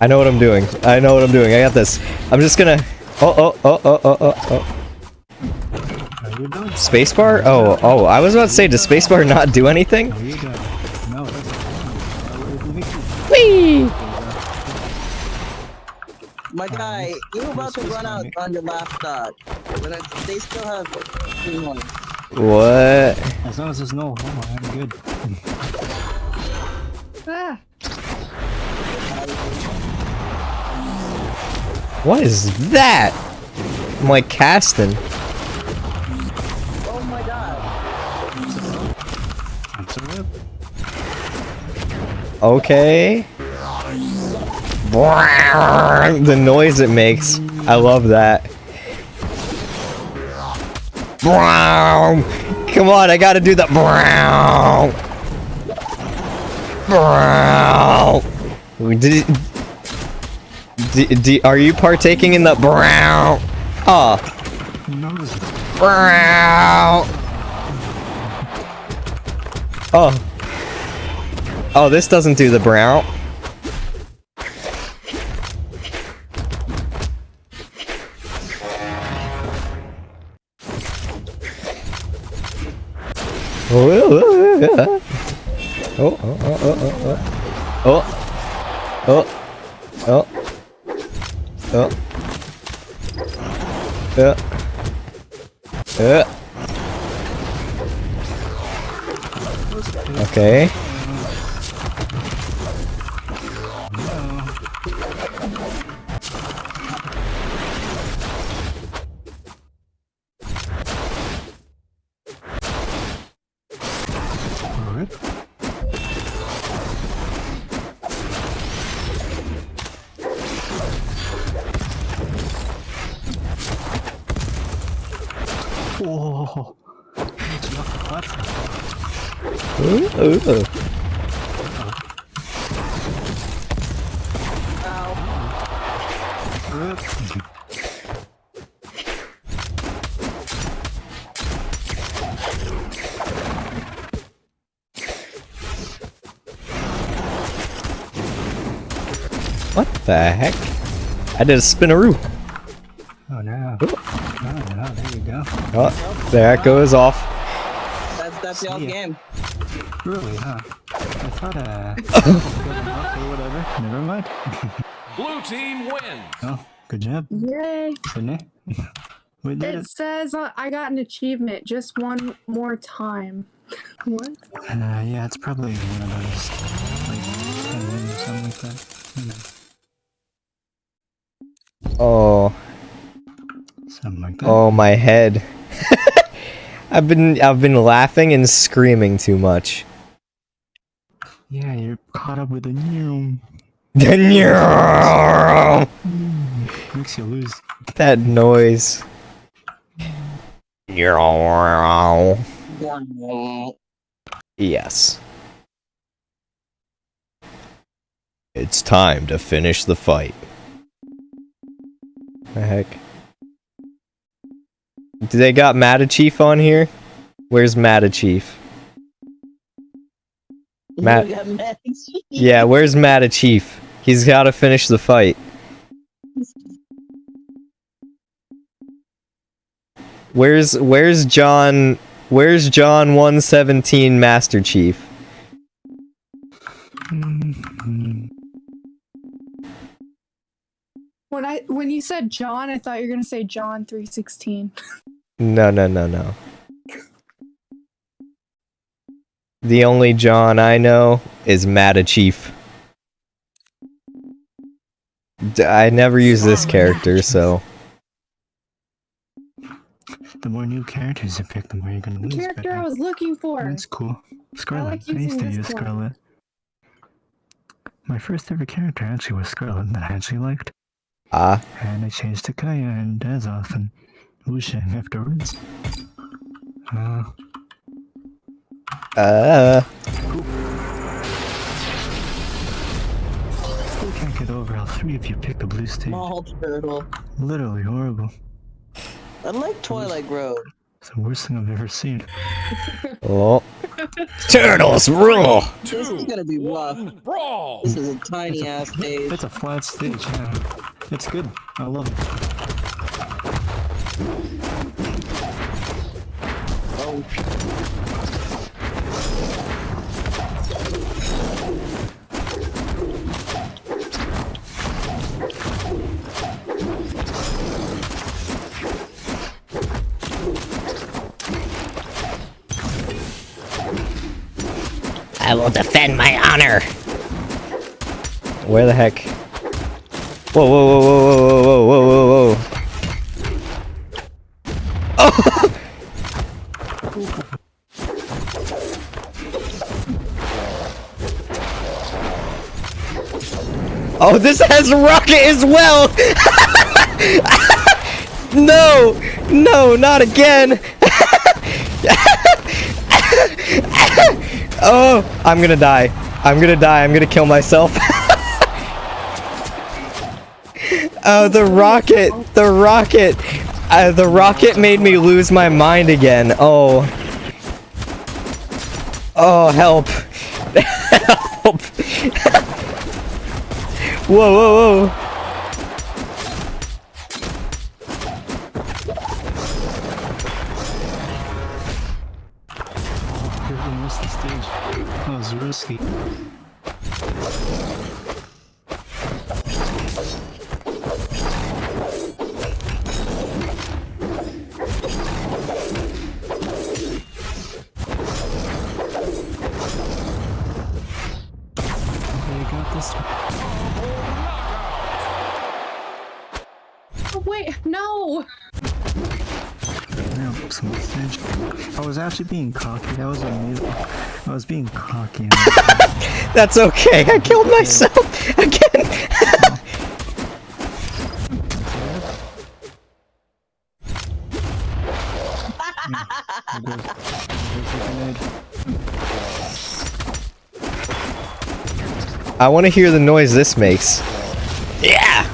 Speaker 2: I know what I'm doing. I know what I'm doing. I got this. I'm just gonna. Oh oh oh oh oh oh oh.
Speaker 5: Are you done?
Speaker 2: Spacebar? Oh oh. I was about to say, does spacebar not do anything?
Speaker 5: Are you done? No, it doesn't. It makes you-
Speaker 2: Whee!
Speaker 3: My guy, you're about to run out on your laptop. But I- they still have three more.
Speaker 2: What?
Speaker 5: As long as there's no homo, I'm good.
Speaker 2: What is that? Like casting.
Speaker 3: Oh my god.
Speaker 2: Okay. The noise it makes. I love that. Come on, I gotta do the brown. Brown. D are you partaking in the brown? Oh, brown. Oh. Oh, this doesn't do the brown. Oh, oh, oh, oh, Okay. I did a spinaroo.
Speaker 5: Oh no. Oh no, there you go.
Speaker 2: Oh, there it goes off.
Speaker 3: That's that's y'all game.
Speaker 5: Really, huh? I thought, uh... okay, whatever. Never mind.
Speaker 4: Blue team wins.
Speaker 5: Oh, good job,
Speaker 1: yay!
Speaker 5: Sydney. We did
Speaker 1: It
Speaker 5: it.
Speaker 1: says uh, I got an achievement just one more time. What?
Speaker 5: Uh, yeah, it's probably one of those, like, 10 wins or something like that.
Speaker 2: Oh,
Speaker 5: something like that.
Speaker 2: oh my head. I've been I've been laughing and screaming too much.
Speaker 5: Yeah, you're caught up with the new.
Speaker 2: that
Speaker 5: Makes you lose.
Speaker 2: That noise. Yes. It's time to finish the fight. The heck? Do they got Matachief on here? Where's Matachief? Matt-
Speaker 3: You got Max.
Speaker 2: Yeah, where's Matachief? He's gotta finish the fight. Where's where's John where's John 117 Master Chief?
Speaker 5: Mm-hmm.
Speaker 1: When I when you said John, I thought you were gonna say John three sixteen.
Speaker 2: No, no, no, no. The only John I know is Matachief. D- I never use this character, so
Speaker 5: The more new characters you pick, the more you're gonna
Speaker 1: The
Speaker 5: lose.
Speaker 1: character
Speaker 5: but,
Speaker 1: I was looking for.
Speaker 5: That's cool. Scarlet.
Speaker 1: like
Speaker 5: I, used to
Speaker 1: this
Speaker 5: use
Speaker 1: one.
Speaker 5: Scarlet. my first ever character actually was Scarlet that I actually liked,
Speaker 2: Ah,
Speaker 5: and I changed to Kaya and Azoth and Wu Shang afterwards. Uh,
Speaker 2: uh,
Speaker 5: still can't get over how three of you picked the blue stage.
Speaker 3: Small turtle.
Speaker 5: Literally horrible.
Speaker 3: I like Twilight Road.
Speaker 5: It's the worst thing I've ever seen.
Speaker 2: oh. Turtles rule!
Speaker 3: This is gonna be rough.
Speaker 4: Brawl.
Speaker 3: This is a tiny ass stage.
Speaker 5: It's a flat stage, yeah. It's good. I love it.
Speaker 3: Oh,
Speaker 2: I will defend my honor. Where the heck? Whoa, whoa, whoa, whoa, whoa, whoa, whoa, whoa, whoa. Oh. oh, this has rocket as well. no, no, not again. Oh, I'm gonna die. I'm gonna die. I'm gonna kill myself. oh, the rocket. The rocket. Uh, the rocket made me lose my mind again. Oh. Oh, help. help. whoa, whoa, whoa. That's okay. I killed myself again.
Speaker 5: I'm good. There's a grenade.
Speaker 2: I want to hear the noise this makes. Yeah.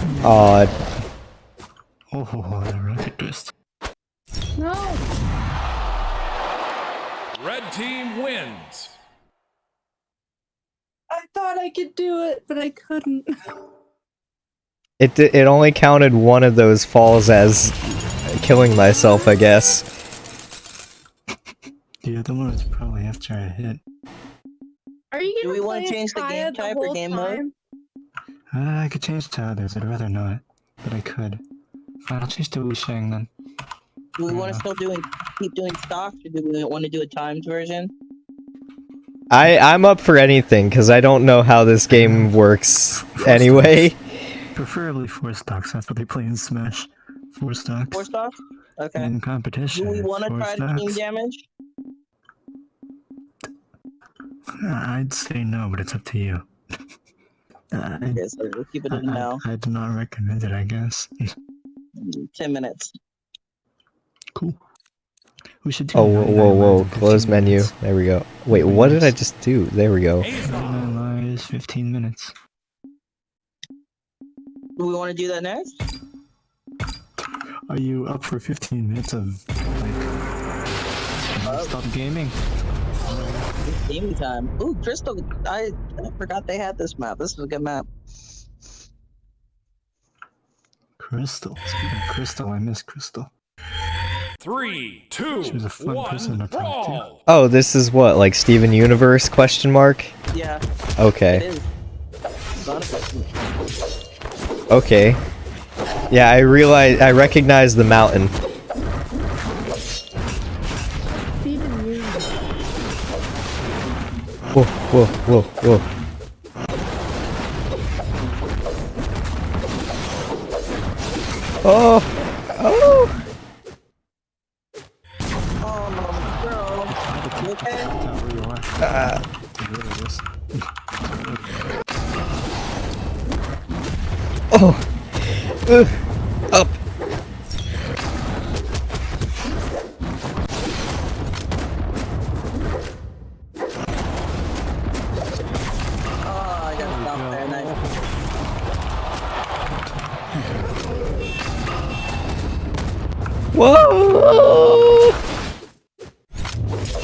Speaker 2: Oh,
Speaker 5: the rocket twist.
Speaker 1: No!
Speaker 4: Red team wins.
Speaker 1: I thought I could do it, but I couldn't.
Speaker 2: It di- it only counted one of those falls as killing myself, I guess.
Speaker 5: The other one was probably after I hit.
Speaker 1: Are you
Speaker 3: Do we wanna change the game type or
Speaker 1: whole
Speaker 3: game mode?
Speaker 5: Uh, I could change to others. I'd rather not, but I could. Fine, I'll change to Wu Shang then.
Speaker 3: do we want to still doing keep doing stocks, or do we want to do a timed version?
Speaker 2: I I'm up for anything because I don't know how this game works anyway.
Speaker 5: Preferably four stocks. That's what they play in Smash. Four stocks.
Speaker 3: Four stocks. Okay.
Speaker 5: In competition.
Speaker 3: Do we want to
Speaker 5: four
Speaker 3: try the team damage?
Speaker 5: Uh, I'd say no, but it's up to you. Uh, I,
Speaker 3: Okay, so we'll keep it
Speaker 5: I,
Speaker 3: in now.
Speaker 5: I, I do not recommend it, I guess.
Speaker 3: Ten minutes.
Speaker 5: cool. We should do
Speaker 2: Oh whoa whoa whoa! Close menu.
Speaker 5: minutes.
Speaker 2: There we go. Wait, what did I just do? There we go.
Speaker 4: Ace
Speaker 5: 99 lives, 15 minutes.
Speaker 3: Do we want to do that next?
Speaker 5: Are you up for 15 minutes of, like, stop gaming?
Speaker 3: Gaming time. Ooh, Crystal. I, I forgot they had this map. This is a good map.
Speaker 5: Crystal. Speaking of Crystal, I miss Crystal.
Speaker 4: Three, two,
Speaker 5: She was a fun person to talk to.
Speaker 4: brawl.
Speaker 2: Oh, this is what like Steven Universe question mark?
Speaker 3: Yeah, it
Speaker 2: Okay. Okay. Yeah, I realize I recognize the mountain. Whoa whoa whoa whoa. Oh oh
Speaker 3: no, girl. You okay?
Speaker 5: That's where you are.
Speaker 2: Uh,
Speaker 5: You really is.
Speaker 2: Oh. Ugh. Up. Whoa!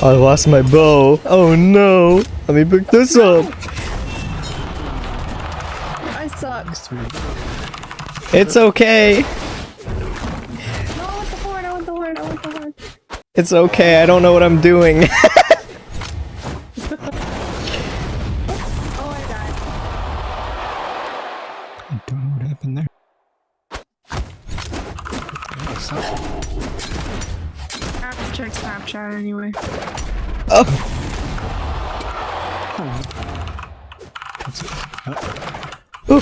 Speaker 2: I lost my bow. Oh no. Let me pick this up.
Speaker 1: The horn. I want the horn, I want the horn!
Speaker 2: It's okay. I don't know what I'm doing.
Speaker 1: Oh, I died.
Speaker 5: I don't know what happened there. Oh, so-
Speaker 1: I have to check Snapchat anyway.
Speaker 2: oh.
Speaker 5: Oh,
Speaker 2: Ooh.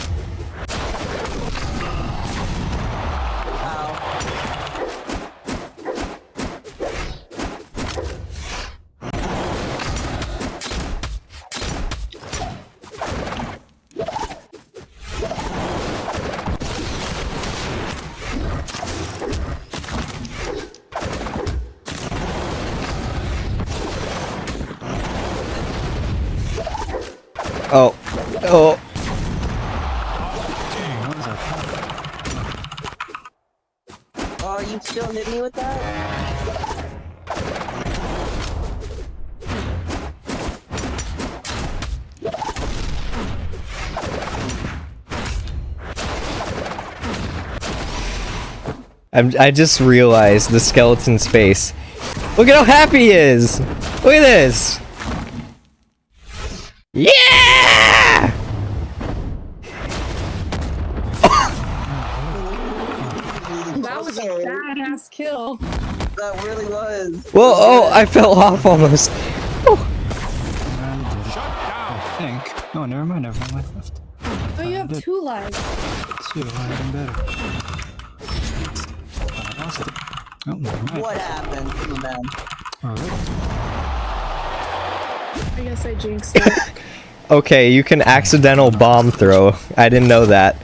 Speaker 2: I'm, I just realized the skeleton's face. Look at how happy he is! Look at this! Yeah!
Speaker 1: That was a badass kill.
Speaker 3: That really was.
Speaker 2: Well, oh, I fell off almost. Okay, you can accidental bomb throw. I didn't know that.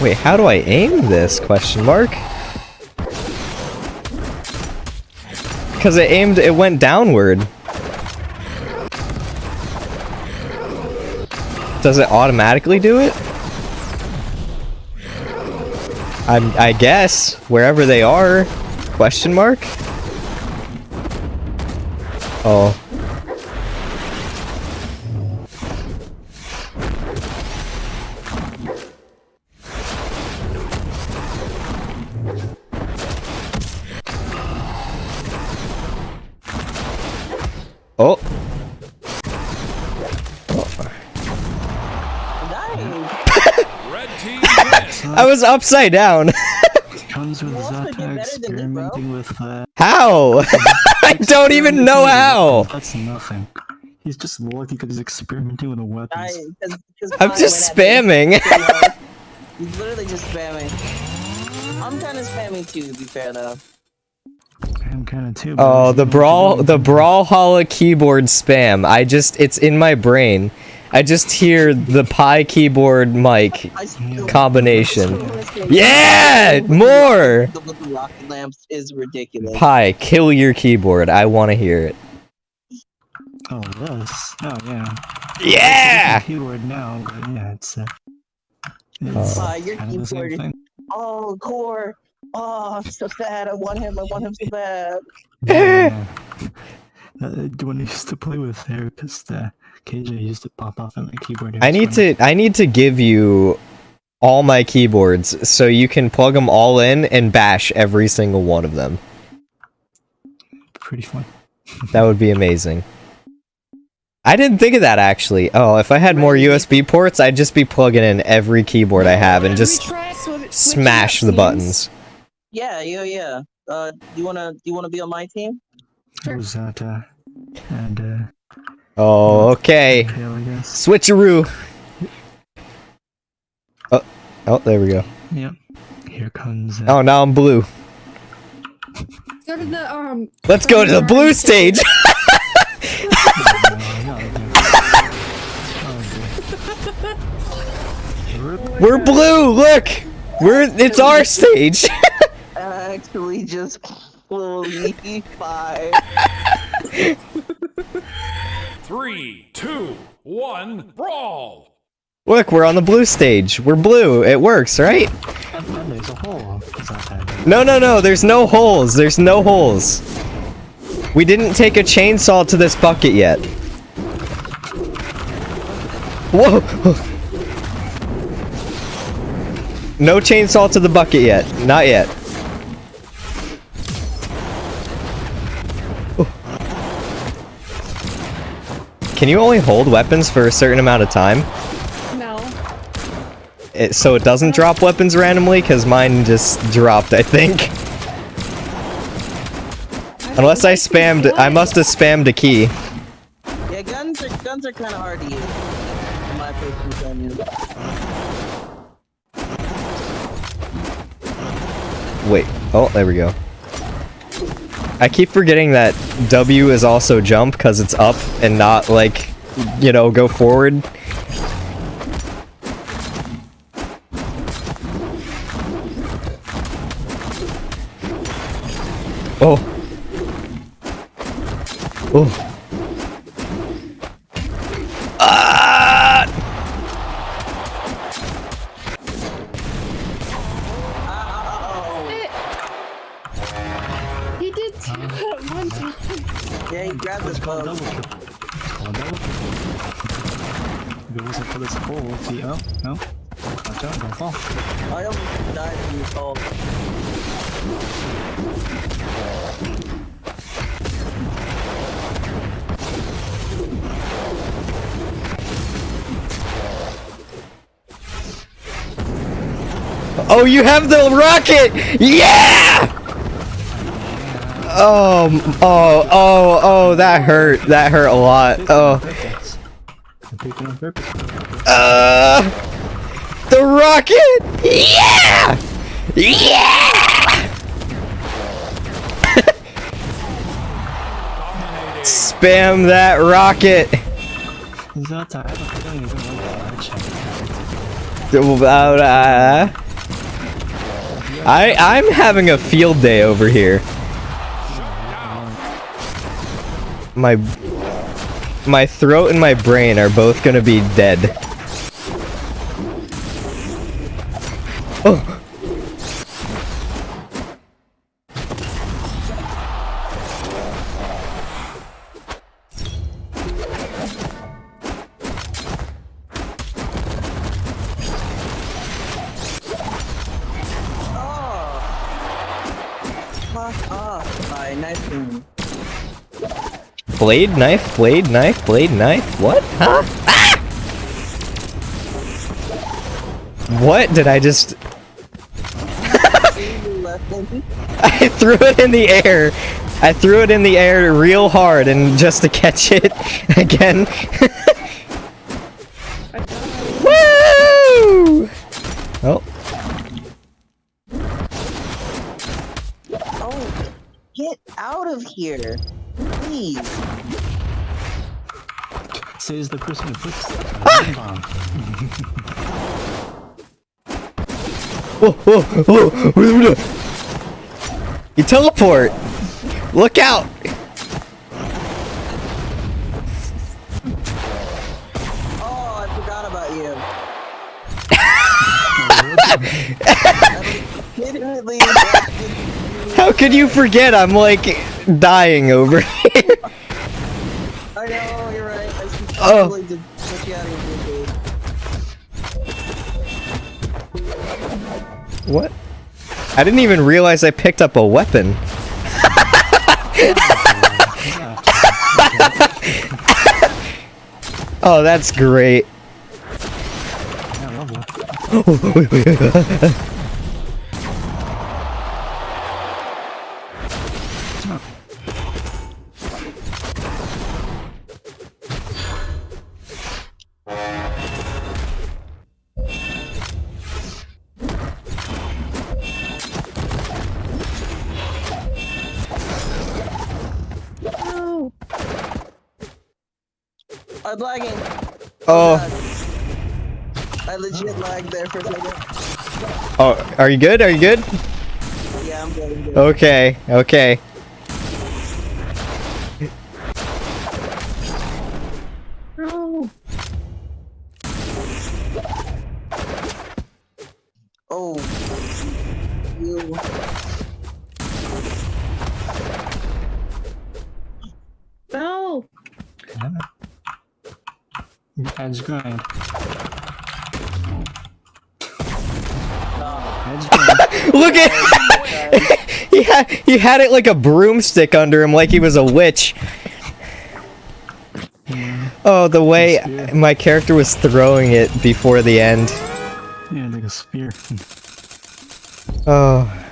Speaker 2: Wait, how do I aim this? Question mark. Because it aimed, it went downward. Does it automatically do it? I'm, I guess wherever they are. Question mark. Oh. I was upside down.
Speaker 5: Comes with
Speaker 3: You also did
Speaker 5: Zata
Speaker 3: better than me,
Speaker 5: with uh,
Speaker 2: How? I don't even know how.
Speaker 5: That's nothing. He's just lucky because he's experimenting with the weapons.
Speaker 3: I, cause, cause
Speaker 2: I'm just
Speaker 3: went at me.
Speaker 2: spamming.
Speaker 3: He's literally just spamming. I'm kind of spamming too, to be fair though.
Speaker 5: I'm kind of too. but
Speaker 2: Oh,
Speaker 5: he's
Speaker 2: the brawl,
Speaker 5: doing
Speaker 2: the
Speaker 5: anything.
Speaker 2: Brawlhalla keyboard spam. I just, it's in my brain. I just hear the Pi keyboard mic combination. Yeah, more.
Speaker 3: The with the rocket lamps is ridiculous.
Speaker 2: Pi, kill your keyboard. I want to hear it.
Speaker 5: Oh, this. Oh, yeah.
Speaker 2: Yeah.
Speaker 5: Keyboard now, yeah, it's. Uh,
Speaker 2: Oh.
Speaker 5: it's
Speaker 3: Uh, your
Speaker 5: kind of the same
Speaker 3: keyboard-
Speaker 5: thing.
Speaker 3: Oh, core. Oh, I'm so sad. I want him. I want him so bad.
Speaker 5: Yeah. Uh, the one I used to play with there, because the KJ used to pop off on my keyboard.
Speaker 2: I need to, I need to give you all my keyboards so you can plug them all in and bash every single one of them.
Speaker 5: Pretty fun.
Speaker 2: That would be amazing. I didn't think of that actually. Oh, if I had more USB ports, I'd just be plugging in every keyboard I have and just
Speaker 1: try swi- switching
Speaker 2: smash the buttons.
Speaker 3: Yeah, yeah, yeah. Uh, do you wanna do you wanna be on my team?
Speaker 5: It was that, uh, and, uh,
Speaker 2: Oh, okay.
Speaker 5: Pale, I guess.
Speaker 2: Switcheroo. Oh, oh, there we go.
Speaker 5: Yep. Here comes. Uh,
Speaker 2: Oh, now I'm blue.
Speaker 1: Go to the um.
Speaker 2: Let's go to the blue stage. We're blue. Look, we're it's our stage.
Speaker 3: Actually, just fully five.
Speaker 4: Three, two, one, brawl!
Speaker 2: Look, we're on the blue stage. We're blue. It works, right? No, no, no. There's no holes. There's no holes. We didn't take a chainsaw to this bucket yet. Whoa! No chainsaw to the bucket yet. Not yet. Can you only hold weapons for a certain amount of time?
Speaker 1: No.
Speaker 2: It, so it doesn't drop weapons randomly? Because mine just dropped, I think. Unless I spammed, I must have spammed a key.
Speaker 3: Yeah, guns are guns are kind of hard to use. In my personal opinion.
Speaker 2: Wait. Oh, there we go. I keep forgetting that W is also jump because it's up and not like, you know, go forward. Oh. Oh. You have the rocket! Yeah! Oh, oh, oh, oh, that hurt. That hurt a lot. Oh,
Speaker 5: Purpose. I picked it on purpose.
Speaker 2: uh, the rocket! Yeah! Yeah! Spam that rocket!
Speaker 5: Is that I don't, I don't even know the check.
Speaker 2: Uh, I, I'm having a field day over here. My, my throat and my brain are both gonna be dead. Oh. Blade, knife, blade, knife, blade, knife. What? Huh? Ah! What did I just... I threw it in the air. I threw it in the air real hard and just to catch it again. whoa, whoa, whoa, whoa. You teleport. Look out.
Speaker 3: Oh, I forgot about you.
Speaker 2: How could you forget? I'm like dying over here.
Speaker 3: I know, you're right. I should
Speaker 2: Oh. What? I didn't even realize I picked up a weapon. oh, that's great.
Speaker 3: I'm lagging.
Speaker 2: Oh, oh
Speaker 3: I legit lagged there for a second.
Speaker 2: oh, are you good? Are you good?
Speaker 3: Yeah, I'm good. I'm good.
Speaker 2: Okay, okay.
Speaker 1: No.
Speaker 3: Oh. You.
Speaker 1: No.
Speaker 5: Edge grind.
Speaker 2: Look at he had he had it like a broomstick under him, like he was a witch. Oh, the way my character was throwing it before the end.
Speaker 5: Yeah, like a spear.
Speaker 2: Oh.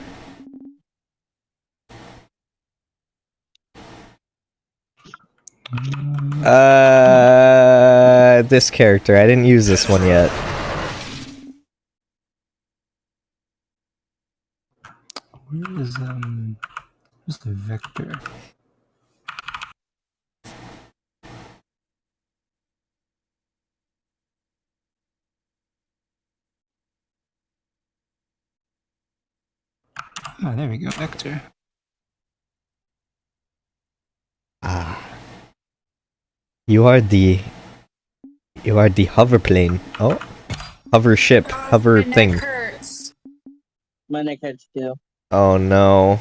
Speaker 2: Uh, this character. I didn't use this one yet.
Speaker 5: Where is um? Where's the vector? Ah, there we go, vector.
Speaker 2: Ah. You are the. You are the hover plane. Oh, hover ship, oh, hover
Speaker 1: My neck
Speaker 2: thing.
Speaker 1: hurts.
Speaker 3: My neck hurts too.
Speaker 2: Oh no.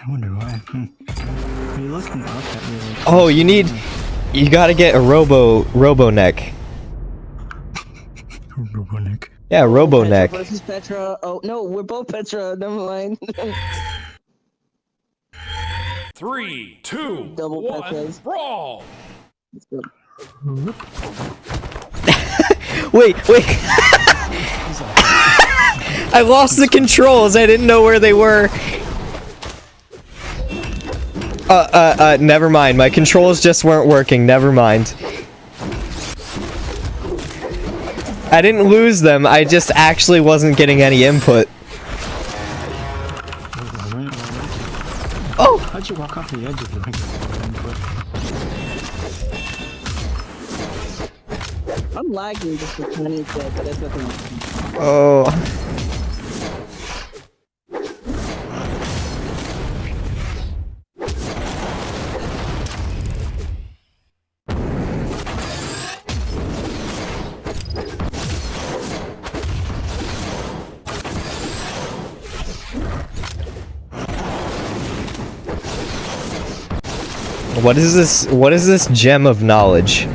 Speaker 5: I wonder why. Are you looking up at me? Like,
Speaker 2: Oh, you need. You gotta get a robo robo neck.
Speaker 5: Robonic.
Speaker 2: Yeah, robo
Speaker 3: Petra
Speaker 2: neck.
Speaker 3: versus Petra. Oh no, we're both Petra. Never mind.
Speaker 4: Three, two,
Speaker 3: Double
Speaker 4: one,
Speaker 3: Petras.
Speaker 4: brawl.
Speaker 3: Let's go.
Speaker 2: Wait, wait. I lost the controls. I didn't know where they were. Uh, uh, uh, never mind. My controls just weren't working. Never mind. I didn't lose them. I just actually wasn't getting any input. Oh!
Speaker 5: How'd you walk off the edge of the
Speaker 3: I'm lagging just a tiny bit, but that's nothing.
Speaker 2: Oh. What is this? What is this gem of knowledge?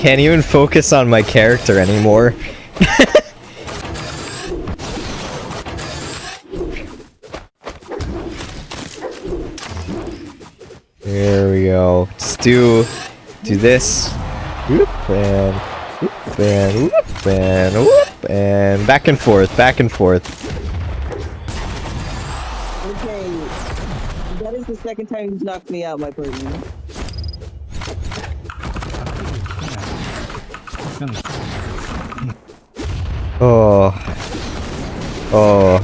Speaker 2: Can't even focus on my character anymore. there we go. Just do do this. Whoop and whoop and whoop and whoop and back and forth, back and forth.
Speaker 3: Okay. That is the second time you've knocked me out, my partner.
Speaker 2: Oh. Oh.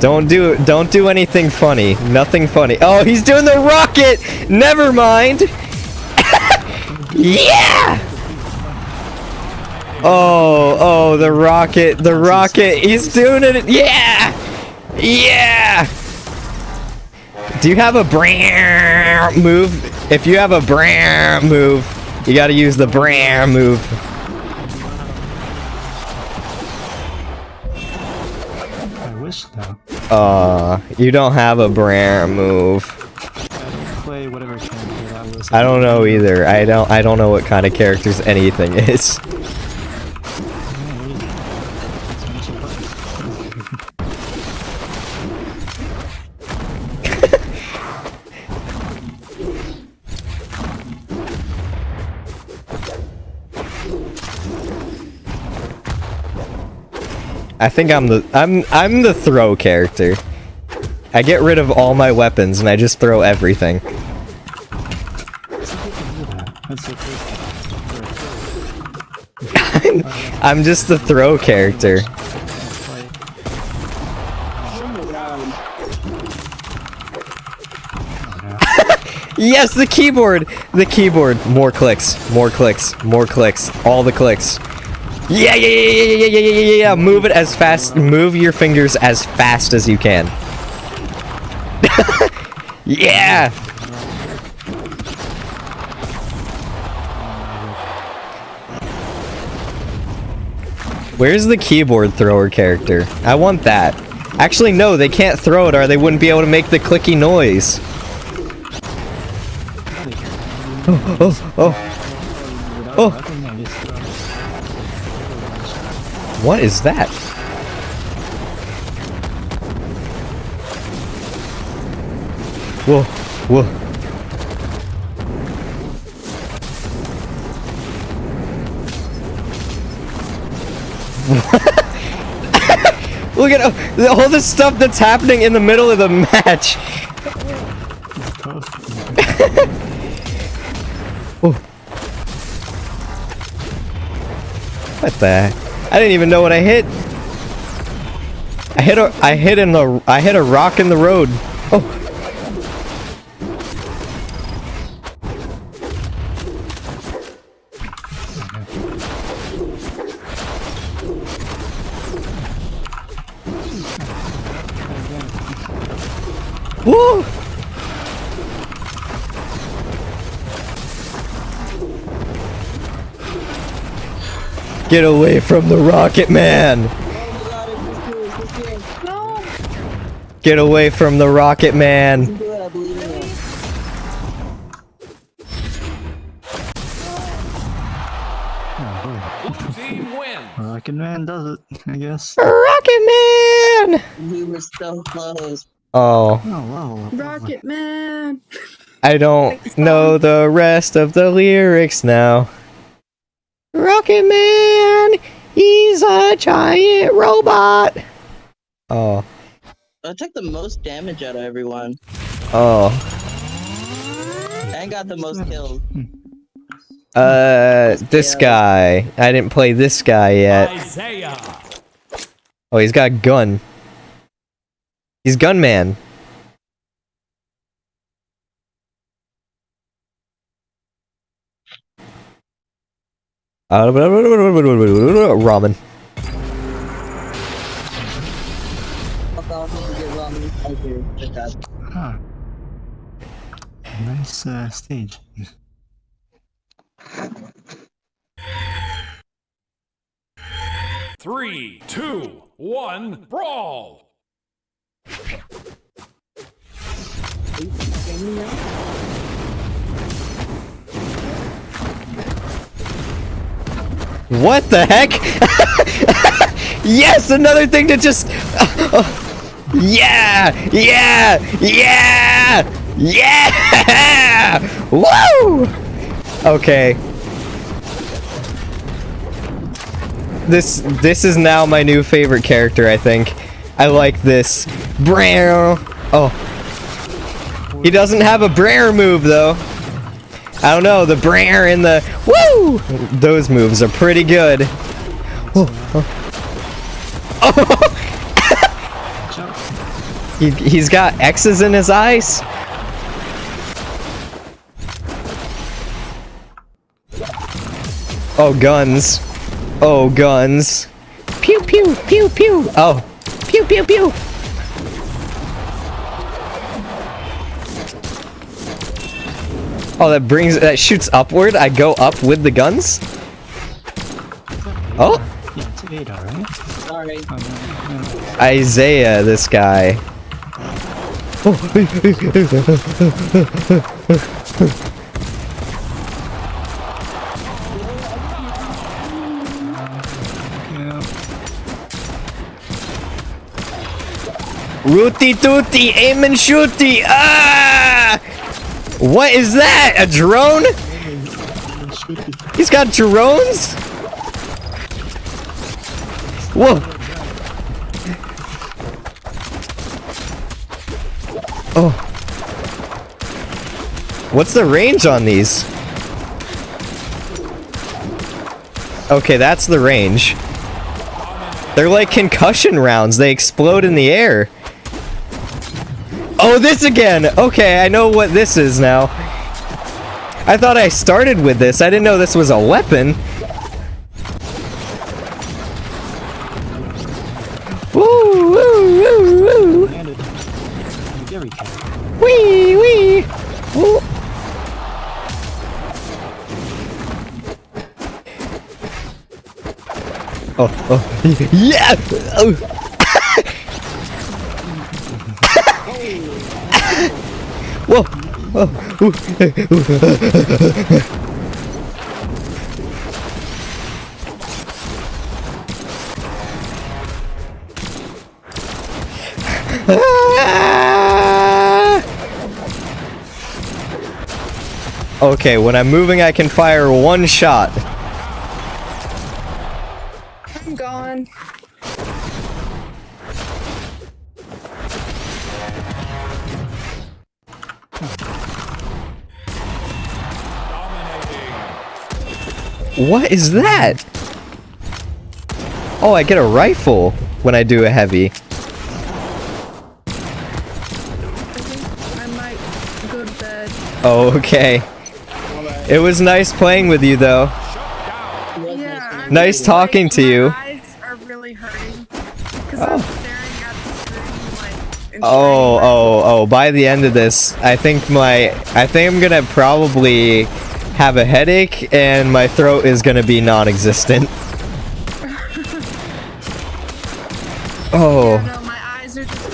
Speaker 2: Don't do don't do anything funny. Nothing funny. Oh, he's doing the rocket. Never mind. yeah. Oh, oh, the rocket, the rocket. He's doing it. Yeah. Yeah. Do you have a brand move? If you have a brand move, you got to use the brand move. Uh, you don't have a brand move.
Speaker 5: I don't play whatever character that was.
Speaker 2: I don't know either. I don't. I don't know what kind of characters anything is. I think I'm the I'm I'm the throw character. I get rid of all my weapons and I just throw everything. I'm just the throw character. Yes, the keyboard! The keyboard. More clicks. More clicks. More clicks. All the clicks. Yeah, yeah, yeah, yeah, yeah, yeah, yeah, yeah. yeah! Move it as fast. Move your fingers as fast as you can. yeah. Where's the keyboard thrower character? I want that. Actually, no, they can't throw it or they wouldn't be able to make the clicky noise. Oh, oh, oh. Oh. What is that? Whoa, whoa. Look at uh, all the stuff that's happening in the middle of the match. Oh. What the? I didn't even know what I hit. I hit a I hit in the I hit a rock in the road. Oh. Get away from the Rocket Man! Get away from the Rocket Man!
Speaker 3: Do it, I believe in you.
Speaker 4: Blue team wins.
Speaker 5: Rocket Man does it, I guess.
Speaker 2: Rocket Man!
Speaker 3: We were so close.
Speaker 2: Oh,
Speaker 5: Oh, wow.
Speaker 1: Rocket Man!
Speaker 2: I don't know the rest of the lyrics now. Rocket Man! He's a giant robot! Oh,
Speaker 3: I took the most damage out of everyone.
Speaker 2: oh.
Speaker 3: And got the most kills.
Speaker 2: Uh, this guy. I didn't play this guy yet.
Speaker 4: Isaiah.
Speaker 2: Oh, he's got a gun. He's gunman. Uh, ramen.
Speaker 3: Fuck off, you get wrong. Thank you. Good job.
Speaker 5: Huh. Nice uh, stage.
Speaker 4: Three, two, one, brawl.
Speaker 2: What the heck? yes, another thing to just. yeah, yeah, yeah, yeah. Woo! Okay. This this is now my new favorite character. I think. I like this. Brer. Oh. He doesn't have a Brer move though. I don't know, the Brer and the Woo! Those moves are pretty good. Oh, oh. he, he's got X's in his eyes. Oh, guns. Oh, guns. Pew, pew, pew, pew. Oh. Pew, pew, pew. Oh, that brings that shoots upward. I go up with the guns. Oh,
Speaker 5: Yeah, it's right?
Speaker 2: Isaiah, this guy. Rooty tooty, aim and shooty. Ah! What is that? A drone? He's got drones? Whoa! Oh. What's the range on these? Okay, that's the range. They're like concussion rounds. They explode in the air. Oh, this again! Okay, I know what this is now. I thought I started with this. I didn't know this was a weapon. Woo, woo, woo, woo. Wee, wee. Woo. Oh, oh, yeah! Oh. Whoa! Okay, when I'm moving, I can fire one shot.
Speaker 1: I'm gone.
Speaker 2: What is that? Oh, I get a rifle when I do a heavy. Okay. It was nice playing with you, though.
Speaker 1: Yeah.
Speaker 2: Nice talking to you.
Speaker 1: like.
Speaker 2: Oh, oh, oh, by the end of this, I think my, I think I'm gonna probably have a headache and my throat is gonna be non-existent. Oh,
Speaker 1: No, my eyes are just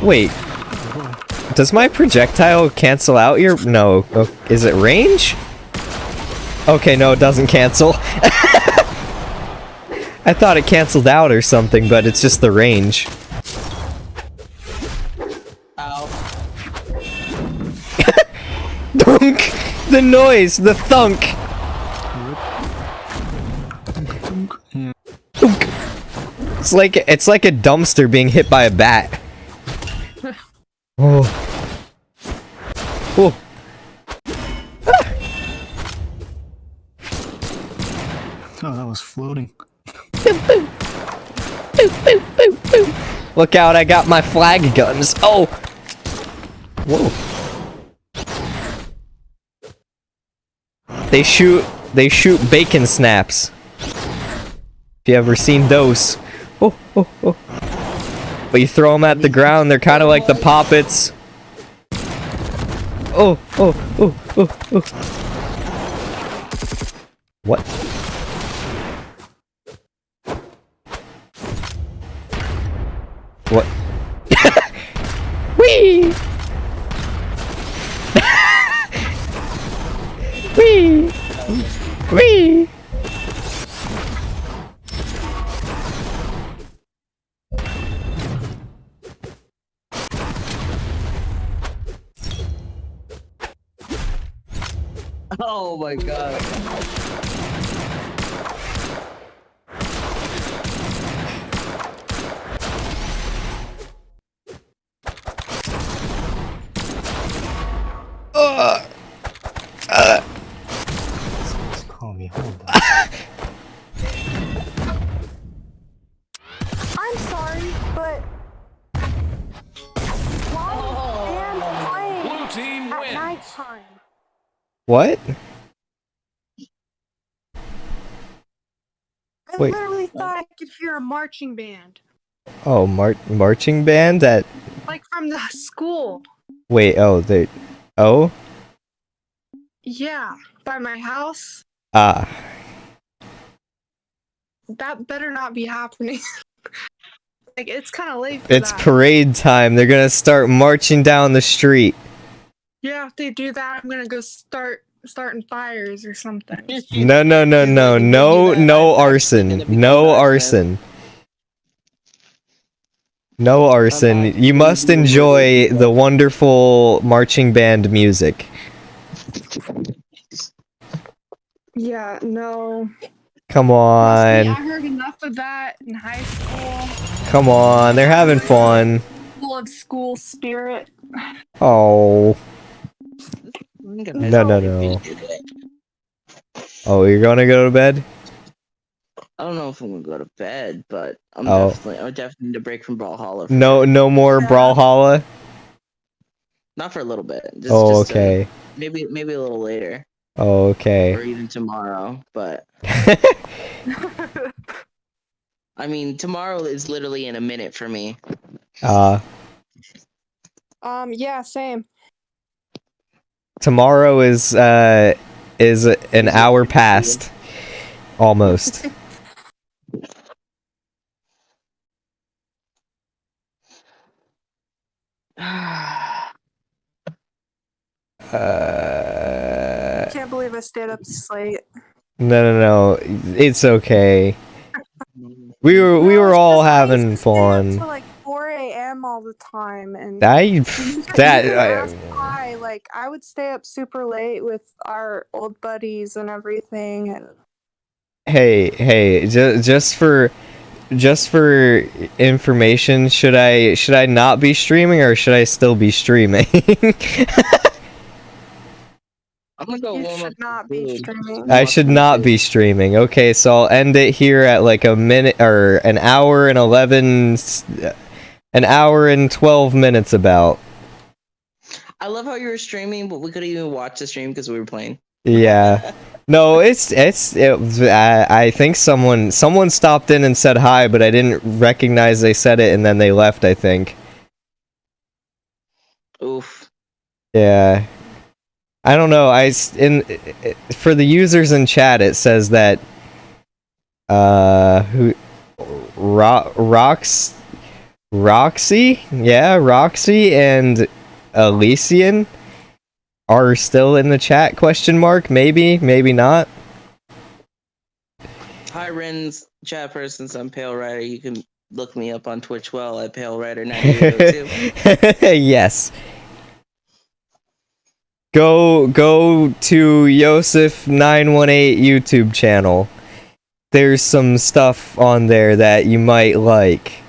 Speaker 1: really
Speaker 2: wait. Does my projectile cancel out your, no, oh, is it range? Okay, no, it doesn't cancel. I thought it canceled out or something, but it's just the range. The noise, the thunk!
Speaker 5: Yeah.
Speaker 2: Thunk. It's like it's like a dumpster being hit by a bat. Oh. Oh.
Speaker 5: Oh, that was floating.
Speaker 2: Look out, I got my flag guns. Oh. Whoa. They shoot they shoot bacon snaps. If you ever seen those. Oh, oh, oh. But you throw them at the ground, they're kind of like the poppets. Oh, oh, oh, oh, oh. What? What? Wee! Wee! Wee!
Speaker 3: Oh my god.
Speaker 2: What?
Speaker 1: I
Speaker 2: Wait.
Speaker 1: literally thought I could hear a marching band,
Speaker 2: Oh, mar marching band at
Speaker 1: like from the school.
Speaker 2: wait, oh, they oh,
Speaker 1: Yeah, by my house.
Speaker 2: ah.
Speaker 1: That better not be happening. like it's kind of late. For
Speaker 2: It's
Speaker 1: that.
Speaker 2: parade time. They're going to start marching down the street.
Speaker 1: Yeah, if they do that, I'm gonna go start starting fires or something.
Speaker 2: No, no, no, no. No, no arson. No arson. No arson. You must enjoy the wonderful marching band music.
Speaker 1: Yeah, no.
Speaker 2: Come
Speaker 1: See,
Speaker 2: on.
Speaker 1: I heard enough of that in high school.
Speaker 2: Come on. They're having fun.
Speaker 1: full of school spirit.
Speaker 2: Oh.
Speaker 3: I'm gonna
Speaker 2: No, no, no. Oh, you're gonna go to bed?
Speaker 3: I don't know if I'm gonna go to bed, but I'm
Speaker 2: Oh.
Speaker 3: definitely I definitely need a break from Brawlhalla. for-
Speaker 2: No, no more
Speaker 1: Yeah.
Speaker 2: Brawlhalla.
Speaker 3: Not for a little bit. Just,
Speaker 2: Oh,
Speaker 3: just, uh,
Speaker 2: okay.
Speaker 3: maybe maybe a little later,
Speaker 2: Oh,
Speaker 3: or
Speaker 2: okay.
Speaker 3: even tomorrow. But I mean, tomorrow is literally in a minute for me.
Speaker 2: uh,
Speaker 1: Um, yeah, same.
Speaker 2: Tomorrow is uh is an hour past, almost. Uh,
Speaker 1: I can't believe I stayed up this late.
Speaker 2: no, no, no. It's okay. We were we were all
Speaker 1: just I used
Speaker 2: having
Speaker 1: to stay up
Speaker 2: fun.
Speaker 1: like 4 a.m. all the time, and
Speaker 2: I that I,
Speaker 1: like I would stay up super late with our old buddies and everything, and
Speaker 2: hey hey just just for just for information should i should i not be streaming or should i still be streaming?
Speaker 3: I'm gonna go
Speaker 1: you
Speaker 3: warm
Speaker 1: should not be streaming.
Speaker 2: i should not be streaming. Okay so i'll end it here at like a minute or an hour and 11 an hour and 12 minutes about
Speaker 3: I love how you were streaming, but we couldn't even watch the stream because we were playing.
Speaker 2: yeah no it's it's it, I, I think someone someone stopped in and said hi but i didn't recognize they said it and then they left i think
Speaker 3: Oof.
Speaker 2: Yeah. I don't know. I in for the users in chat it says that uh who Ro- Rox Roxy? Yeah, Roxy and Elysian are still in the chat question mark maybe, maybe not.
Speaker 3: Hi, Ren's chat person. I'm Pale Rider. You can look me up on Twitch well at Pale Rider 9802.
Speaker 2: yes. Go go to Joseph 918 YouTube channel. There's some stuff on there that you might like.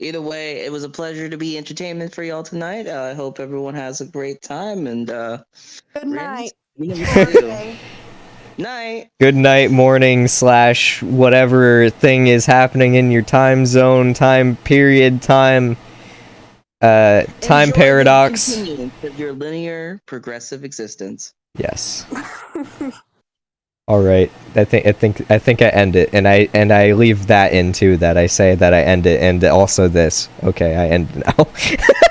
Speaker 3: Either way, it was a pleasure to be entertainment for y'all tonight. Uh, I hope everyone has a great time and uh,
Speaker 1: Good night.
Speaker 3: we know what to do.
Speaker 1: Thursday.
Speaker 3: Night.
Speaker 2: Good night, morning, slash whatever thing is happening in your time zone, time period, time uh time
Speaker 3: Enjoy
Speaker 2: paradox.
Speaker 3: of your linear progressive existence.
Speaker 2: Yes. All right. I think I think I think I end it, and I and I leave that in too. That I say that I end it, and also this. Okay, I end now.